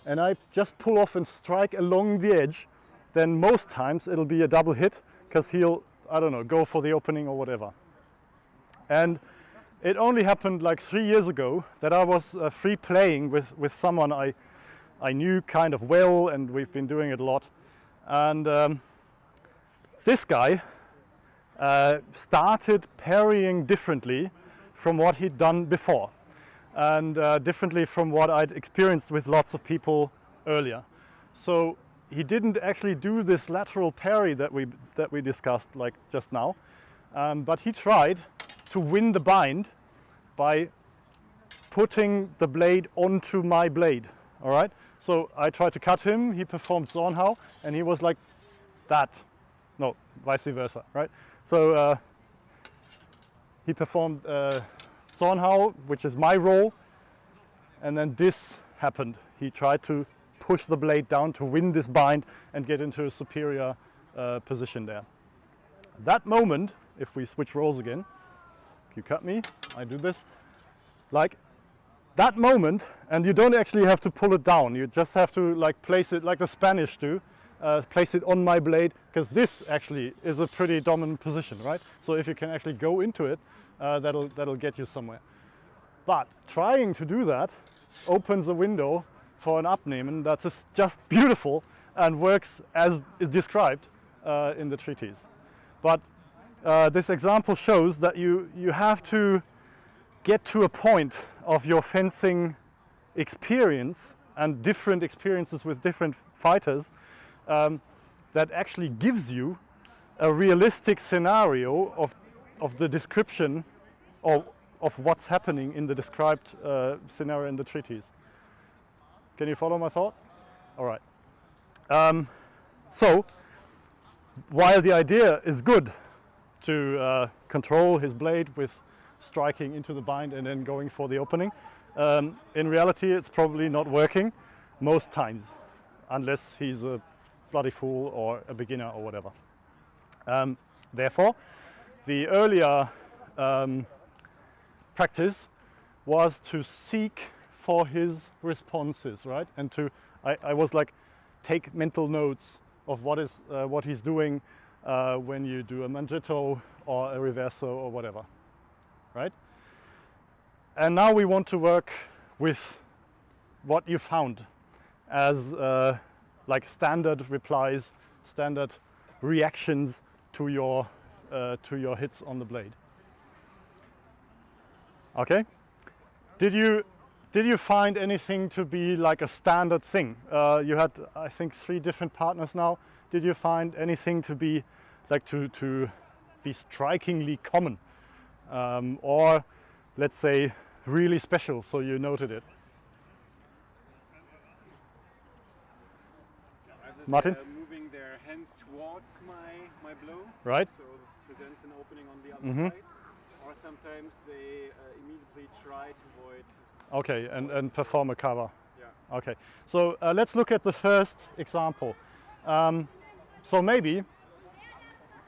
and I just pull off and strike along the edge, then most times it'll be a double hit because he'll, I don't know, go for the opening or whatever. And it only happened like three years ago that I was uh, free playing with, with someone I, I knew kind of well and we've been doing it a lot. And um, this guy uh, started parrying differently from what he'd done before and uh, differently from what I'd experienced with lots of people earlier. So he didn't actually do this lateral parry that we, that we discussed like just now, um, but he tried to win the bind by putting the blade onto my blade, all right? So I tried to cut him, he performed Zornhau, and he was like that. No, vice versa, right? So uh, he performed uh, Zornhau, which is my role, and then this happened. He tried to push the blade down to win this bind and get into a superior uh, position there. That moment, if we switch roles again, you cut me, I do this, like that moment, and you don't actually have to pull it down, you just have to like place it like the Spanish do, uh, place it on my blade, because this actually is a pretty dominant position, right? So if you can actually go into it, uh, that'll, that'll get you somewhere. But trying to do that opens a window for an abnehmen that's just beautiful and works as is described uh, in the treatise. But uh, this example shows that you, you have to get to a point of your fencing experience and different experiences with different fighters um, that actually gives you a realistic scenario of, of the description of, of what's happening in the described uh, scenario in the treatise. Can you follow my thought? All right. Um, so, while the idea is good to uh, control his blade with striking into the bind and then going for the opening, um, in reality it's probably not working most times, unless he's a bloody fool or a beginner or whatever. Um, therefore, the earlier um, practice was to seek for his responses, right? And to, I, I was like, take mental notes of what is uh, what he's doing uh, when you do a mandritto or a reverso or whatever, right? And now we want to work with what you found as uh, like standard replies, standard reactions to your uh, to your hits on the blade. Okay. Did you did you find anything to be like a standard thing? Uh, you had I think three different partners now. Did you find anything to be like to to be strikingly common, um, or let's say really special? So you noted it. Martin? moving their hands towards my, my blow, Right. so opening on the other Mhm. side. Or sometimes they uh, immediately try to avoid. Okay, and, and perform a cover. Yeah. Okay, so uh, let's look at the first example. Um, so maybe,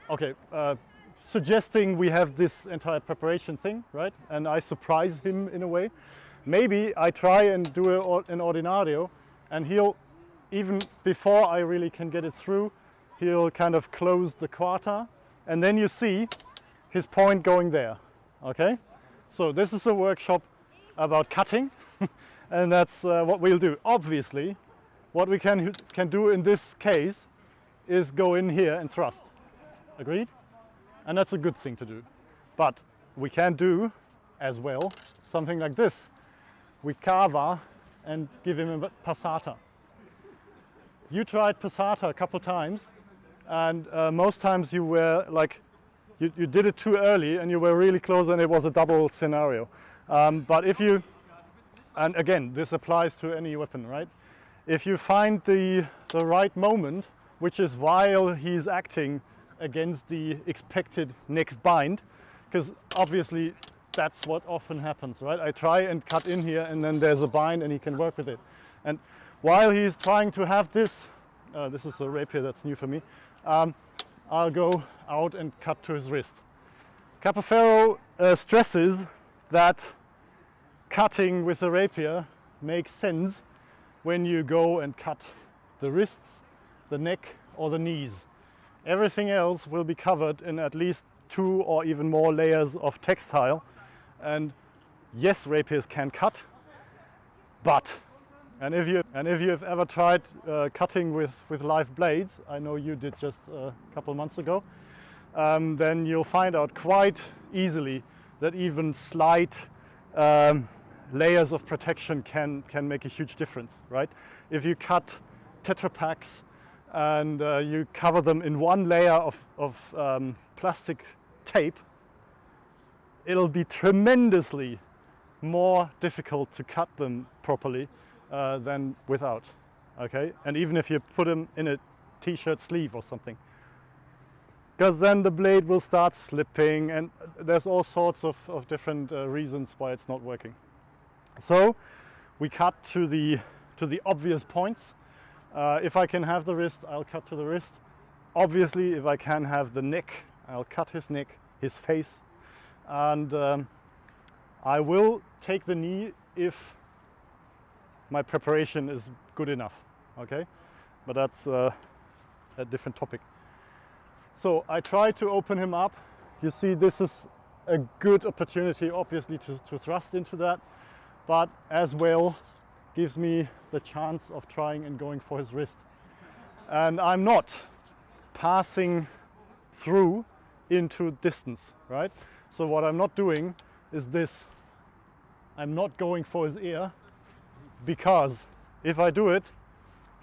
okay, uh, suggesting we have this entire preparation thing, right? And I surprise him in a way. Maybe I try and do a, an ordinario and he'll, even before I really can get it through, he'll kind of close the quarter and then you see his point going there, okay? So this is a workshop about cutting and that's uh, what we'll do. Obviously, what we can, can do in this case is go in here and thrust. Agreed? And that's a good thing to do. But we can do as well something like this. We cava and give him a passata. You tried passata a couple times and uh, most times you were like, you, you did it too early and you were really close and it was a double scenario. Um, but if you, and again, this applies to any weapon, right? If you find the, the right moment, which is while he's acting against the expected next bind, because obviously that's what often happens, right? I try and cut in here and then there's a bind and he can work with it. And while he's trying to have this, uh, this is a rapier that's new for me, um, I'll go out and cut to his wrist. Capoferro uh, stresses that cutting with a rapier makes sense when you go and cut the wrists, the neck or the knees. Everything else will be covered in at least two or even more layers of textile. And yes, rapiers can cut, but, and if you, and if you have ever tried uh, cutting with, with live blades, I know you did just a couple months ago, um, then you'll find out quite easily that even slight um, layers of protection can, can make a huge difference, right? If you cut Tetra Paks and uh, you cover them in one layer of, of um, plastic tape, it'll be tremendously more difficult to cut them properly uh, than without, okay? And even if you put them in a t-shirt sleeve or something. Because then the blade will start slipping and there's all sorts of, of different uh, reasons why it's not working. So we cut to the, to the obvious points. Uh, if I can have the wrist, I'll cut to the wrist. Obviously, if I can have the neck, I'll cut his neck, his face. And um, I will take the knee if my preparation is good enough, okay? But that's uh, a different topic. So I try to open him up. You see, this is a good opportunity, obviously, to, to thrust into that, but as well gives me the chance of trying and going for his wrist. And I'm not passing through into distance, right? So what I'm not doing is this. I'm not going for his ear because if I do it,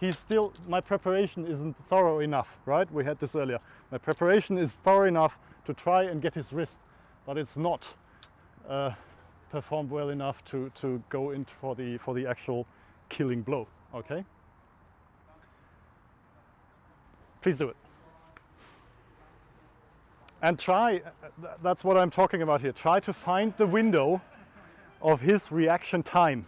he's still, my preparation isn't thorough enough, right? We had this earlier. My preparation is thorough enough to try and get his wrist, but it's not uh, performed well enough to, to go in for the, for the actual killing blow, okay? Please do it. And try, uh, that's what I'm talking about here, try to find the window of his reaction time,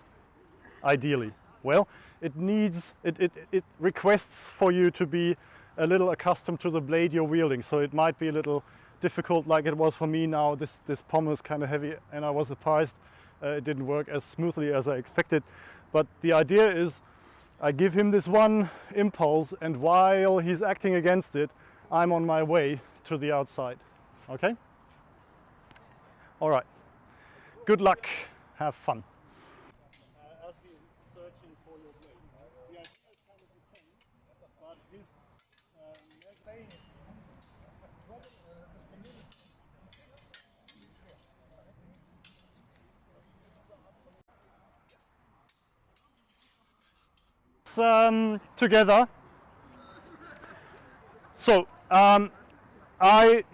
ideally? Well, it needs, it, it, it requests for you to be a little accustomed to the blade you're wielding. So it might be a little difficult like it was for me now. This, this pommel is kind of heavy and I was surprised uh, it didn't work as smoothly as I expected. But the idea is I give him this one impulse and while he's acting against it, I'm on my way to the outside. Okay? All right. Good luck. Have fun. as he's searching for your blade, the idea is kind of the same, but his um, um, together. So um, I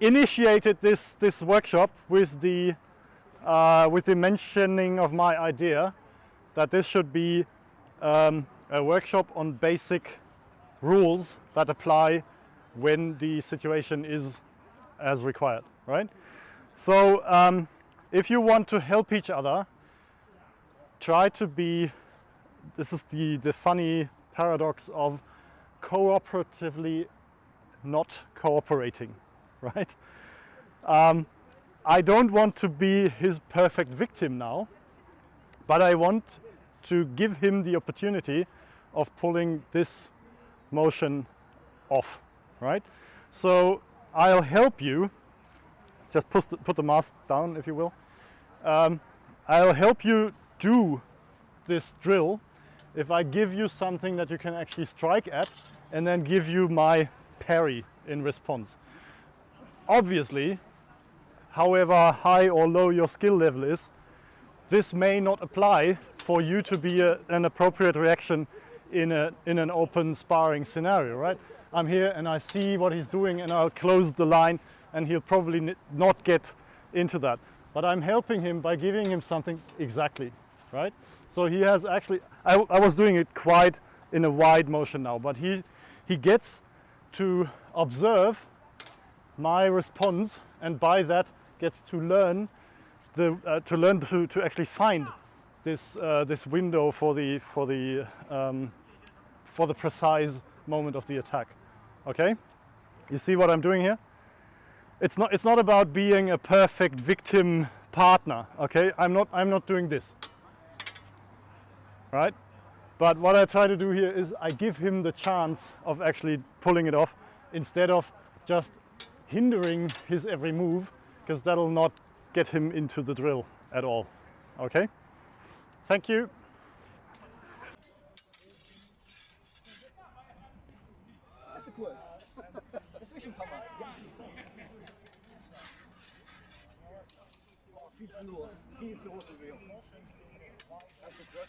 initiated this this workshop with the uh, with the mentioning of my idea that this should be um, a workshop on basic rules that apply when the situation is as required, right? So um, if you want to help each other, try to be, this is the, the funny paradox of cooperatively not cooperating, right? Um, I don't want to be his perfect victim now, but I want to give him the opportunity of pulling this motion off, right? So I'll help you, just put the, put the mask down if you will. Um, I'll help you do this drill if I give you something that you can actually strike at and then give you my parry in response. Obviously, however high or low your skill level is, this may not apply for you to be a, an appropriate reaction in, a, in an open sparring scenario, right? I'm here and I see what he's doing and I'll close the line and he'll probably not get into that. But I'm helping him by giving him something exactly, right? So he has actually, I, I was doing it quite in a wide motion now, but he, he gets to observe my response and by that gets to learn the, uh, to learn to, to actually find this, uh, this window for the, for, the, um, for the precise moment of the attack. Okay? You see what I'm doing here? It's not, it's not about being a perfect victim partner. Okay? I'm not, I'm not doing this. Right? But what I try to do here is I give him the chance of actually pulling it off instead of just hindering his every move because that'll not get him into the drill at all. Okay? Thank you. Viel zu los. Viel zu.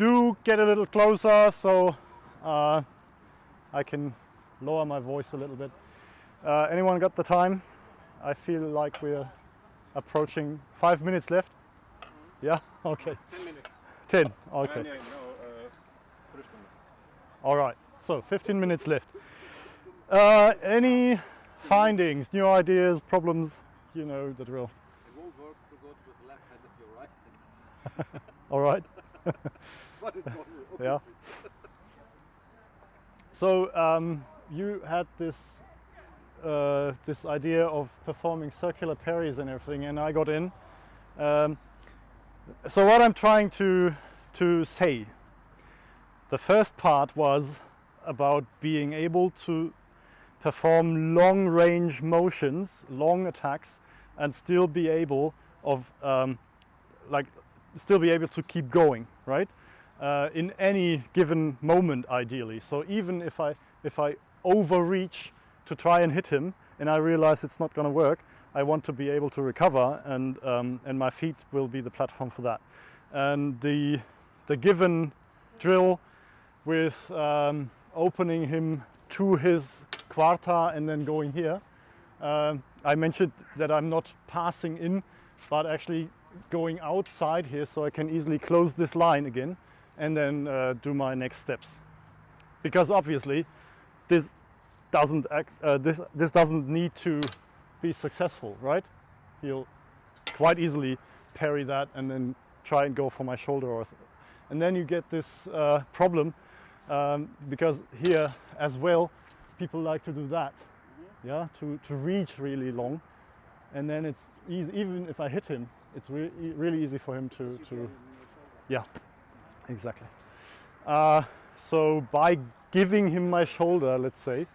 do get a little closer so uh, I can lower my voice a little bit. Uh, anyone got the time? I feel like we're approaching five minutes left. Yeah, okay. 10 minutes. 10, Uh, okay. no, uh, All right, so 15 minutes left. Uh, any findings, new ideas, problems? You know the drill. It won't work so good with the left hand if you're right. All right. but it's all Yeah. So um, you had this uh, this idea of performing circular parries and everything, and I got in. Um, so what I'm trying to to say, the first part was about being able to perform long range motions, long attacks, and still be able of um, like still be able to keep going, right? Uh, in any given moment, ideally. So even if I if I overreach to try and hit him, and I realize it's not going to work, I want to be able to recover, and um, and my feet will be the platform for that. And the the given drill with um, opening him to his quarta and then going here. Um, I mentioned that I'm not passing in, but actually going outside here so I can easily close this line again and then uh, do my next steps. Because obviously this doesn't act, uh, this, this doesn't need to be successful, right? He'll quite easily parry that and then try and go for my shoulder or and then you get this uh, problem um, because here as well people like to do that yeah to, to reach really long and then it's easy even if I hit him it's re- really easy for him to, to yeah exactly uh, so by giving him my shoulder let's say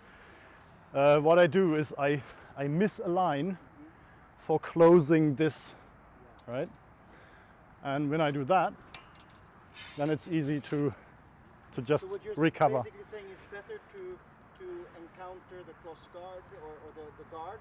uh, what I do is I, I misalign for closing this right and when I do that then it's easy to to just So recover. basically saying is better to to encounter the cross guard or, or the, the guard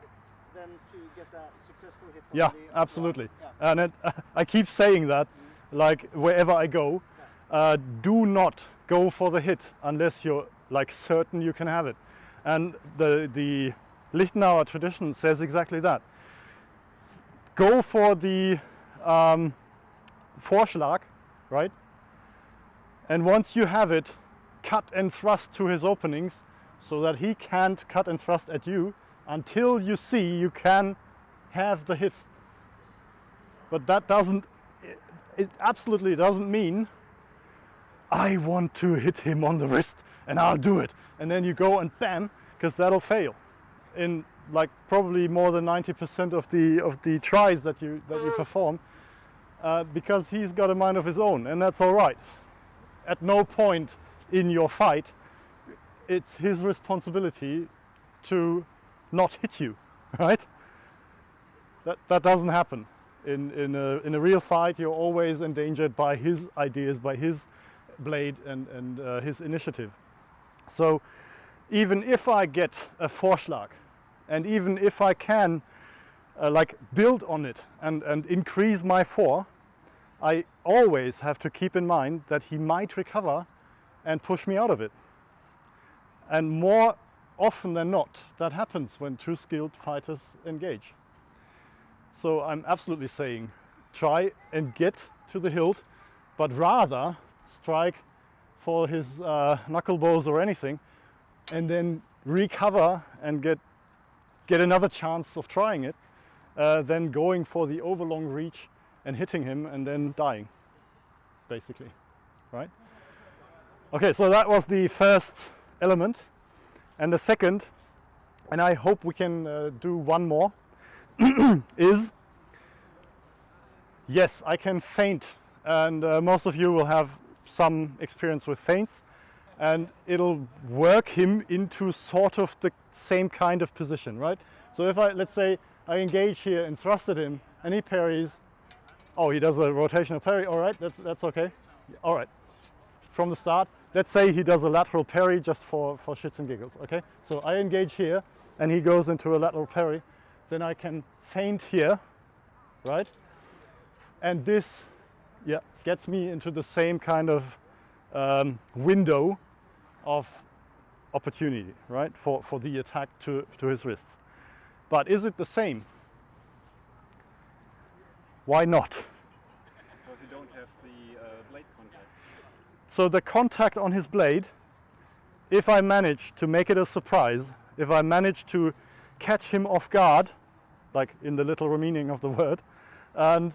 than to get a successful hit from Yeah, absolutely. Yeah. And it, I keep saying that, like wherever I go, uh, do not go for the hit unless you're like certain you can have it. And the the Liechtenauer tradition says exactly that. Go for the um, Vorschlag, right? And once you have it, cut and thrust to his openings so that he can't cut and thrust at you until you see you can have the hit. But that doesn't, it, it absolutely doesn't mean I want to hit him on the wrist and I'll do it. And then you go and bam, because that'll fail in like probably more than 90% of the of the tries that you that you perform uh, because he's got a mind of his own and that's all right. At no point in your fight it's his responsibility to not hit you, right? That, that doesn't happen. In, in, a, in a real fight, you're always endangered by his ideas, by his blade and, and uh, his initiative. So even if I get a Vorschlag, and even if I can uh, like build on it and, and increase my four, I always have to keep in mind that he might recover and push me out of it. And more often than not, that happens when two skilled fighters engage. So I'm absolutely saying try and get to the hilt, but rather strike for his uh, knuckle or anything, and then recover and get get another chance of trying it, uh, than going for the overlong reach and hitting him and then dying, basically, right? Okay, so that was the first element, and the second, and I hope we can uh, do one more, is yes, I can feint and uh, most of you will have some experience with feints, and it'll work him into sort of the same kind of position, right? So if I, let's say, I engage here and thrust at him, and he parries, oh, he does a rotational parry, all right, that's, that's okay, all right. From the start, let's say he does a lateral parry just for, for shits and giggles, okay? So I engage here, and he goes into a lateral parry, then I can feint here, right? And this, yeah, gets me into the same kind of um, window of opportunity, right, for, for the attack to, to his wrists. But is it the same? Why not? Because you don't have the uh, blade contact. So the contact on his blade, if I manage to make it a surprise, if I manage to catch him off guard, like in the literal meaning of the word, and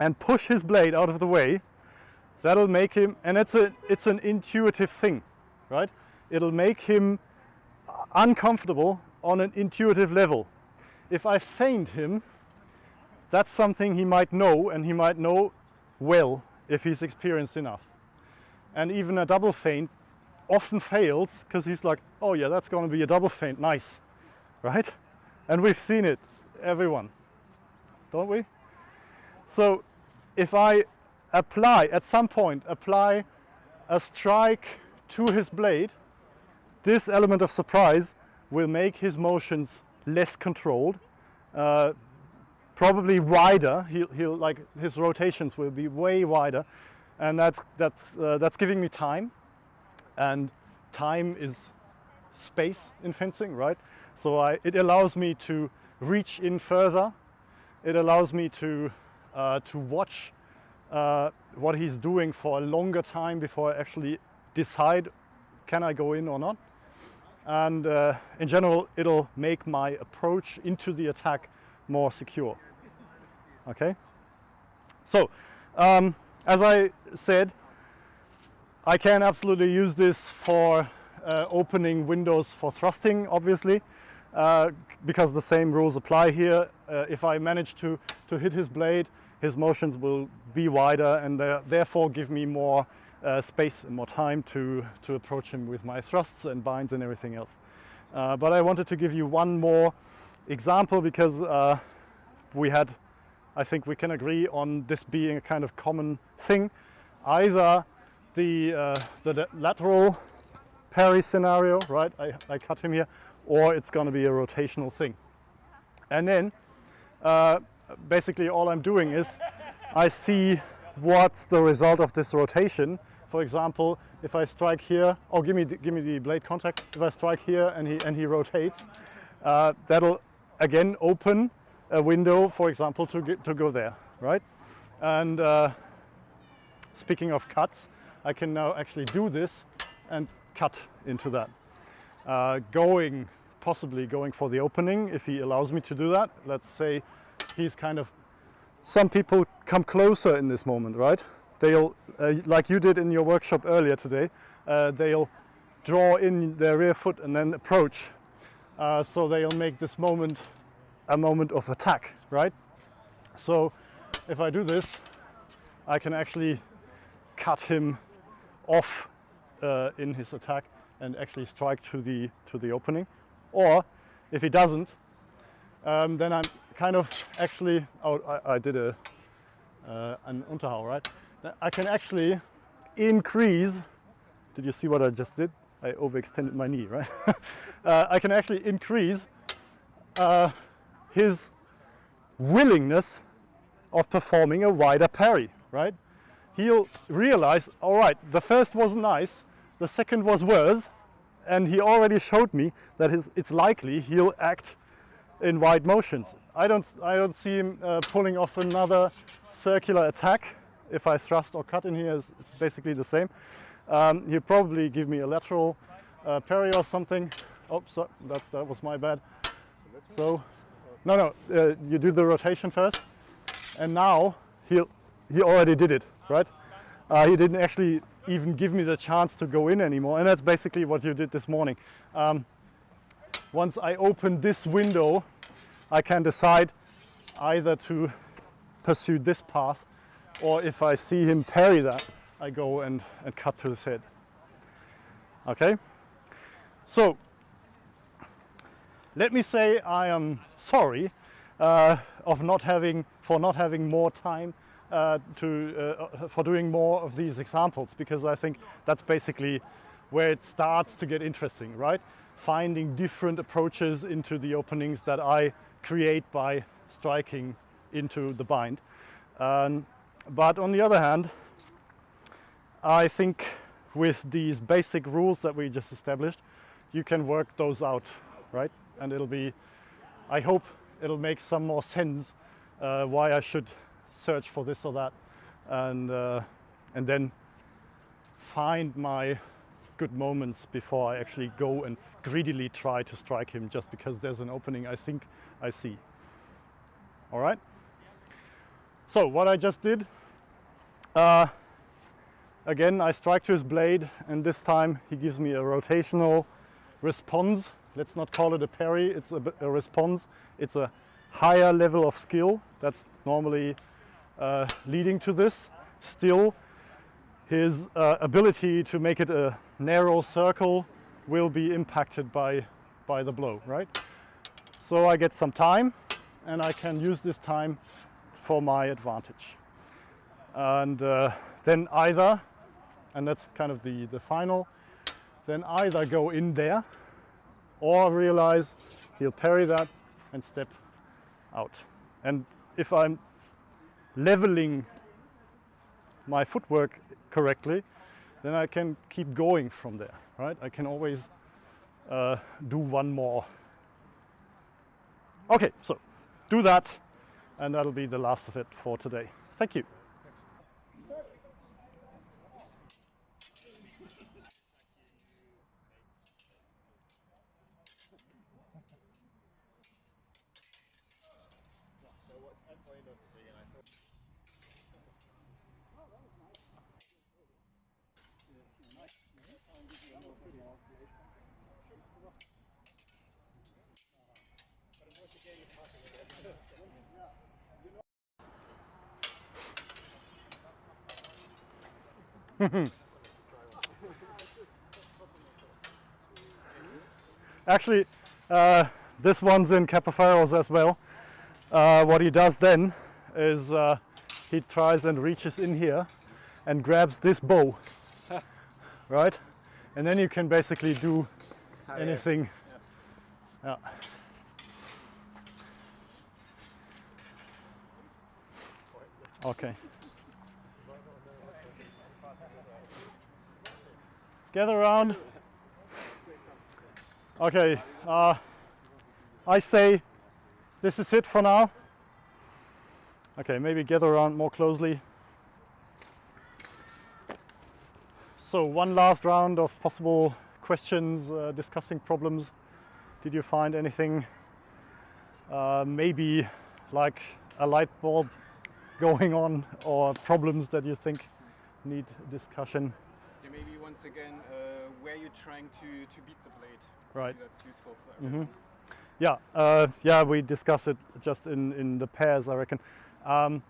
and push his blade out of the way, that'll make him and it's a it's an intuitive thing, right? It'll make him uncomfortable on an intuitive level. If I feint him, that's something he might know and he might know well if he's experienced enough. And even a double feint often fails because he's like, oh yeah, that's going to be a double feint, nice, right? And we've seen it, everyone, don't we? So if I apply, at some point, apply a strike to his blade, this element of surprise will make his motions less controlled, uh, probably wider. He'll, he'll like his rotations will be way wider, and that's that's uh, that's giving me time, and time is space in fencing, right? So I, it allows me to reach in further. It allows me to uh, to watch uh, what he's doing for a longer time before I actually decide can I go in or not. And uh, in general, it'll make my approach into the attack more secure. Okay. So, um, as I said, I can absolutely use this for uh, opening windows for thrusting, obviously, uh, because the same rules apply here. Uh, if I manage to, to hit his blade, his motions will be wider and therefore give me more uh, space and more time to, to approach him with my thrusts and binds and everything else. Uh, but I wanted to give you one more example because uh, we had, I think we can agree on this being a kind of common thing. Either the, uh, the lateral parry scenario, right, I, I cut him here, or it's going to be a rotational thing. And then uh, basically all I'm doing is I see what's the result of this rotation. For example, if I strike here, oh, give me the, give me the blade contact. If I strike here and he and he rotates, uh, that'll again open a window, for example, to get to go there, right? And uh, speaking of cuts, I can now actually do this and cut into that. Uh, going, possibly going for the opening if he allows me to do that. Let's say he's kind of some people come closer in this moment, right? They'll, uh, like you did in your workshop earlier today, uh, they'll draw in their rear foot and then approach. Uh, so they'll make this moment a moment of attack, right? So if I do this, I can actually cut him off uh, in his attack and actually strike to the to the opening. Or if he doesn't, um, then I'm kind of actually, oh, I, I did a, uh, an Unterhau, right? I can actually increase, did you see what I just did? I overextended my knee, right? uh, I can actually increase uh, his willingness of performing a wider parry, right? He'll realize, all right, the first wasn't nice, the second was worse, and he already showed me that his, it's likely he'll act in wide motions. I don't, I don't see him uh, pulling off another circular attack. If I thrust or cut in here, it's, basically the same. Um, he'll probably give me a lateral uh, parry or something. Oh, that, that was my bad. So, no, no, uh, you do the rotation first. And now he he already did it, right? Uh, he didn't actually even give me the chance to go in anymore. And that's basically what you did this morning. Um, once I open this window, I can decide either to pursue this path or if I see him parry that, I go and, and cut to his head. Okay? So, let me say I am sorry uh, of not having, for not having more time uh, to, uh, for doing more of these examples because I think that's basically where it starts to get interesting, right? Finding different approaches into the openings that I create by striking into the bind. Um, but on the other hand, I think with these basic rules that we just established, you can work those out, right? And it'll be, I hope it'll make some more sense uh, why I should search for this or that and, uh, and then find my good moments before I actually go and greedily try to strike him just because there's an opening I think I see. All right? So what I just did, uh, again I strike to his blade and this time he gives me a rotational response. Let's not call it a parry, it's a, a response. It's a higher level of skill that's normally uh, leading to this. Still, his uh, ability to make it a narrow circle will be impacted by, by the blow, right? So I get some time and I can use this time for my advantage. And uh, then either, and that's kind of the, the final, then either go in there or realize he'll parry that and step out. And if I'm leveling my footwork correctly, then I can keep going from there, right? I can always uh, do one more. Okay, so do that, and that'll be the last of it for today. Thank you. Actually, uh, this one's in Capoferros as well. Uh, what he does then is uh, he tries and reaches in here and grabs this bow, right? And then you can basically do anything. Yeah. Okay. Gather around. Okay, uh, I say this is it for now. Okay, maybe gather around more closely. So one last round of possible questions, uh, discussing problems. Did you find anything uh, maybe like a light bulb going on or problems that you think need discussion? Once again, uh, where you're trying to, to beat the blade. Right. That's useful for Mhm. Yeah, uh, yeah, we discussed it just in, in the pairs, I reckon. Um,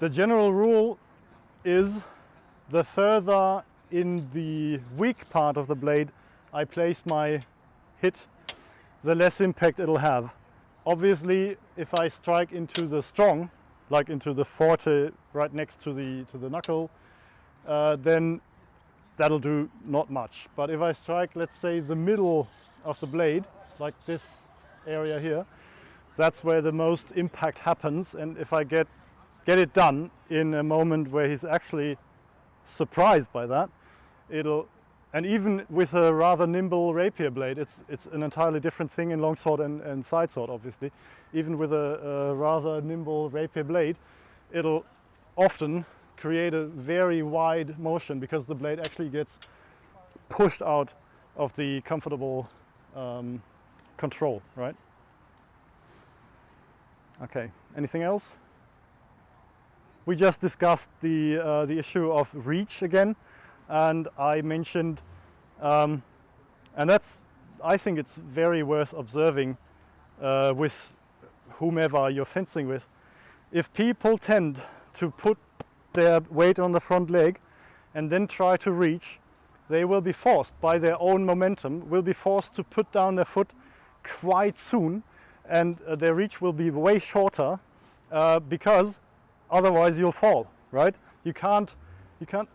the general rule is the further in the weak part of the blade I place my hit, the less impact it'll have. Obviously, if I strike into the strong, like into the forte right next to the to the knuckle, uh, then that'll do not much. But if I strike, let's say, the middle of the blade, like this area here, that's where the most impact happens. And if I get get it done in a moment where he's actually surprised by that, it'll and even with a rather nimble rapier blade, it's it's an entirely different thing in longsword and, and side sword, obviously. Even with a, a rather nimble rapier blade, it'll often create a very wide motion because the blade actually gets pushed out of the comfortable um, control, right? Okay, anything else? We just discussed the, uh, the issue of reach again, and I mentioned, um, and that's, I think it's very worth observing uh, with whomever you're fencing with. If people tend to put their weight on the front leg and then try to reach, they will be forced by their own momentum, will be forced to put down their foot quite soon and uh, their reach will be way shorter uh, because otherwise you'll fall, right? You can't, you can't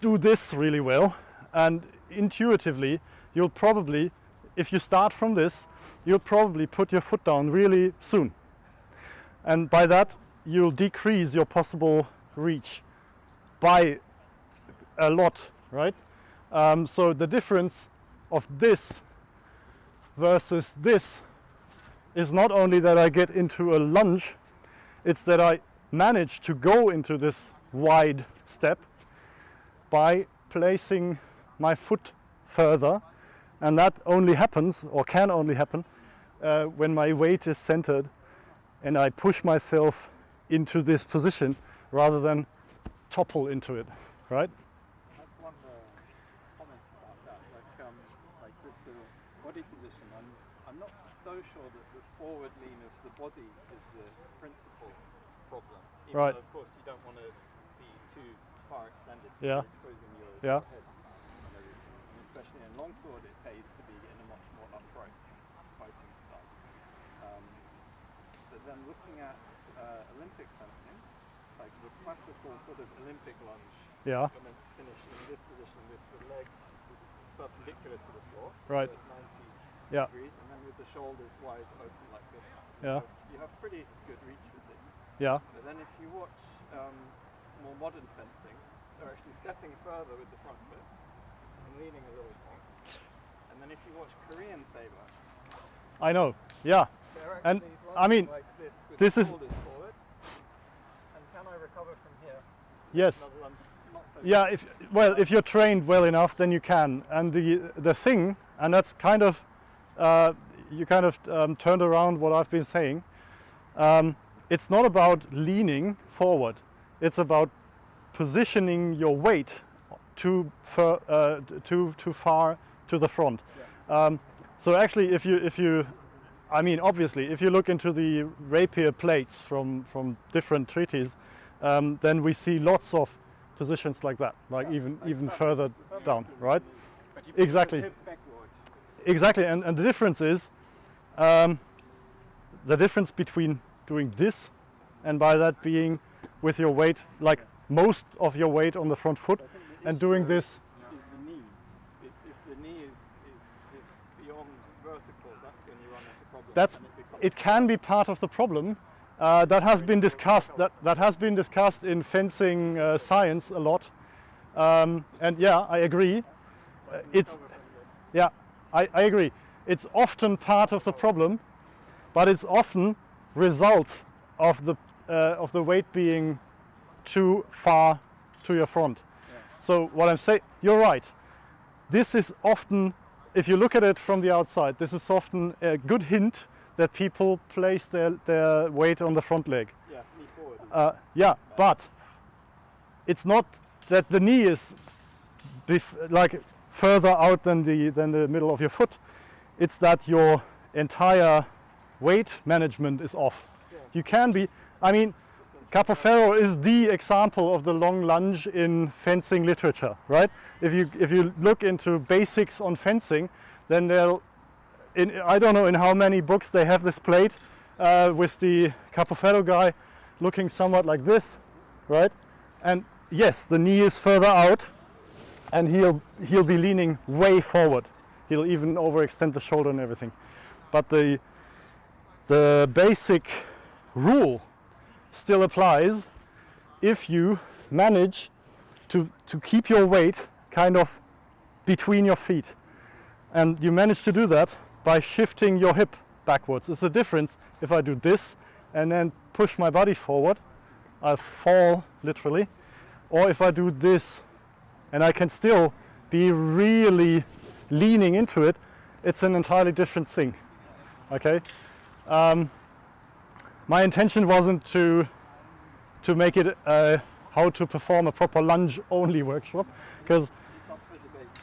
do this really well and intuitively you'll probably, if you start from this, you'll probably put your foot down really soon. And by that you'll decrease your possible reach by a lot, right? Um, so the difference of this versus this is not only that I get into a lunge, it's that I manage to go into this wide step by placing my foot further and that only happens or can only happen uh, when my weight is centered and I push myself into this position rather than topple into it, right? That's one uh, comment about that. Like, um, like with the body position, I'm, I'm not so sure that the forward lean of the body is the principal problem. Even Right. of course, you don't want to be too far extended. so Yeah. Exposing your, Yeah. your head and everything. And especially in longsword, it pays to be in a much more upright fighting stance. Um, but then looking at uh, Olympic fencing, like the classical sort of Olympic lunge, Yeah, you're meant to finish in this position with the leg perpendicular to the floor, Right. so 90 Yeah. degrees, and then with the shoulders wide open like this, you Yeah. have, you have pretty good reach with this. Yeah. But then if you watch um, more modern fencing, they're actually stepping further with the front foot and leaning a little more. And then if you watch Korean saber, I know. Yeah. And, I mean, like this with this the is- forward. And can I recover from here? Yes. Another one, not so Yeah, if well, if you're trained well enough, then you can. And the the thing, and that's kind of uh, you kind of um, turned around what I've been saying. Um, it's not about leaning forward. It's about positioning your weight too far, uh, too too far to the front. Um, so actually, if you if you I mean, obviously, if you look into the rapier plates from, from different treatises, um, then we see lots of positions like that, like even even further down, right? But you Exactly. Exactly, and, and the difference is um, the difference between doing this and by that being with your weight, like most of your weight on the front foot, and doing this. is- is the knee. It's if the knee is, is, is beyond vertical, that's when you run into problems. That's it it can be part of the problem. Uh, that has been discussed. That that has been discussed in fencing uh, science a lot. Um, and yeah, I agree. Uh, it's yeah, I, I agree. It's often part of the problem, but it's often result of the uh, of the weight being too far to your front. So what I'm saying, you're right. This is often, if you look at it from the outside, this is often a good hint that people place their, their weight on the front leg. yeah, knee forward. Uh, yeah, but it's not that the knee is bef- like further out than the than the middle of your foot. It's that your entire weight management is off. You can be. I mean, Capoferro is the example of the long lunge in fencing literature, right? If you if you look into basics on fencing, then they'll. In, I don't know in how many books they have this plate uh, with the Capoferro guy looking somewhat like this, right? And yes, the knee is further out, and he'll he'll be leaning way forward. He'll even overextend the shoulder and everything. But the the basic rule still applies if you manage to to keep your weight kind of between your feet. And you manage to do that by shifting your hip backwards. It's a difference if I do this and then push my body forward, I fall literally, or if I do this and I can still be really leaning into it, it's an entirely different thing. Okay? Um, my intention wasn't to to make it uh, how to perform a proper lunge only workshop because.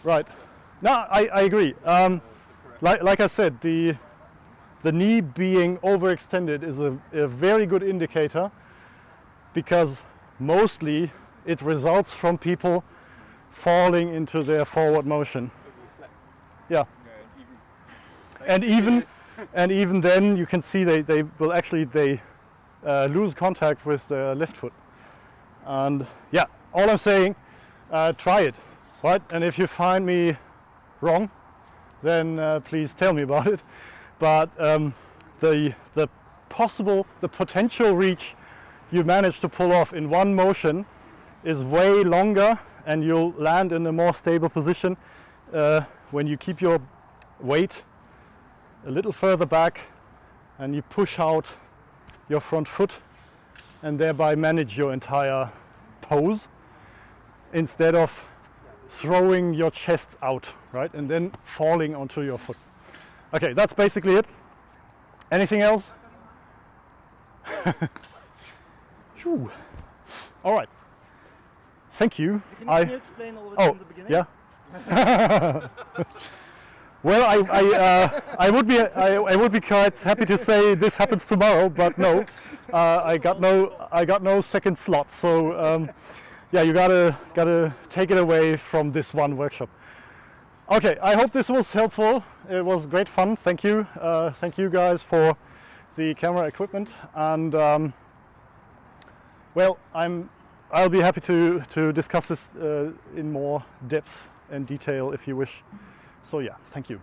Right. No, I, I agree. Um, like, like I said, the the knee being overextended is a, a very good indicator because mostly it results from people falling into their forward motion. Yeah. And even and even then you can see they, they will actually they uh, lose contact with the left foot. And yeah, all I'm saying, uh, try it, right? And if you find me wrong, then uh, please tell me about it. But um, the the possible, the potential reach you manage to pull off in one motion is way longer, and you'll land in a more stable position uh, when you keep your weight a little further back and you push out your front foot and thereby manage your entire pose instead of throwing your chest out, right? And then falling onto your foot. Okay, that's basically it. Anything else? All right. Thank you. Can, I- can you explain all of it Oh, from the beginning? yeah. well, I I, uh, I would be I, I would be quite happy to say this happens tomorrow, but no, uh, I got no I got no second slot. So um, yeah, you gotta gotta take it away from this one workshop. Okay, I hope this was helpful. It was great fun. Thank you. Uh, thank you guys for the camera equipment and. Um, well, I'm I'll be happy to, to discuss this uh, in more depth and detail if you wish. So yeah, thank you.